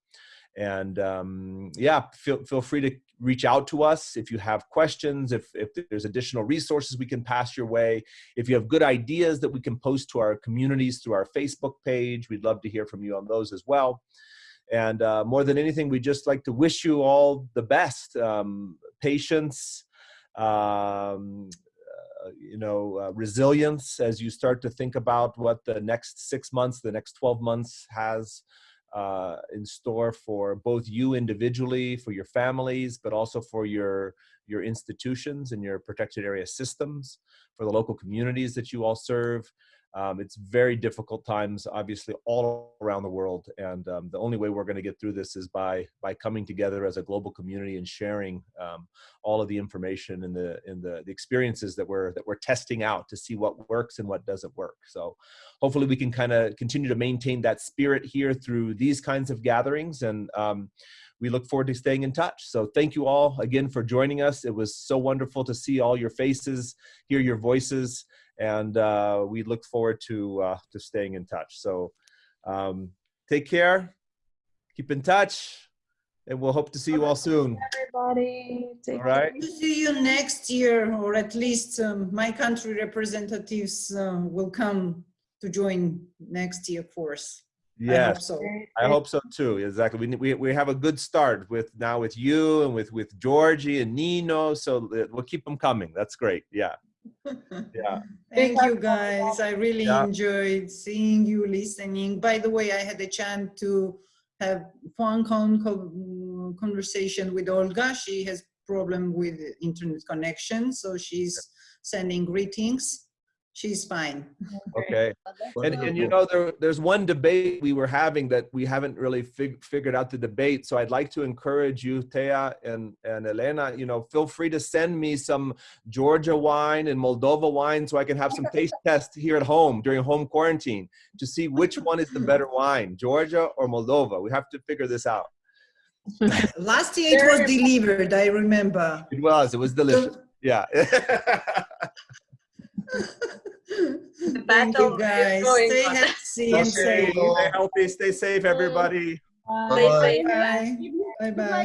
And um, yeah, feel, feel free to reach out to us if you have questions, if, if there's additional resources we can pass your way, if you have good ideas that we can post to our communities through our Facebook page, we'd love to hear from you on those as well. And uh, more than anything, we just like to wish you all the best, um, patience, um, uh, you know, uh, resilience as you start to think about what the next six months, the next 12 months has uh, in store for both you individually, for your families, but also for your your institutions and your protected area systems, for the local communities that you all serve, um, it's very difficult times, obviously, all around the world, and um, the only way we're going to get through this is by by coming together as a global community and sharing um, all of the information and the and the, the experiences that we're that we're testing out to see what works and what doesn't work. So, hopefully, we can kind of continue to maintain that spirit here through these kinds of gatherings and um, we look forward to staying in touch. So thank you all again for joining us. It was so wonderful to see all your faces, hear your voices, and uh, we look forward to uh, to staying in touch. So um, take care, keep in touch, and we'll hope to see you all soon. Everybody, take All right. To see you next year, or at least um, my country representatives uh, will come to join next year of course. I hope Yes, so. I hope so too. Exactly. We, we, we have a good start with now with you and with, with Georgie and Nino. So uh, we'll keep them coming. That's great. Yeah. Yeah. Thank you, guys. I really Yeah. enjoyed seeing you, listening. By the way, I had a chance to have phone con con- conversation with Olga. She has problem with internet connection, so she's sending greetings. She's fine. Okay. And, and you know, there, there's one debate we were having that we haven't really fig- figured out the debate. So I'd like to encourage you, Thea and, and Elena, you know, feel free to send me some Georgia wine and Moldova wine so I can have some taste tests here at home during home quarantine to see which one is the better wine, Georgia or Moldova. We have to figure this out. Last year it was delivered, I remember. It was, it was delicious. Yeah. Thank battle you, is guys. going Stay on. healthy and safe. stay healthy, stay safe, everybody. Stay Bye-bye. safe. Bye. Bye-bye.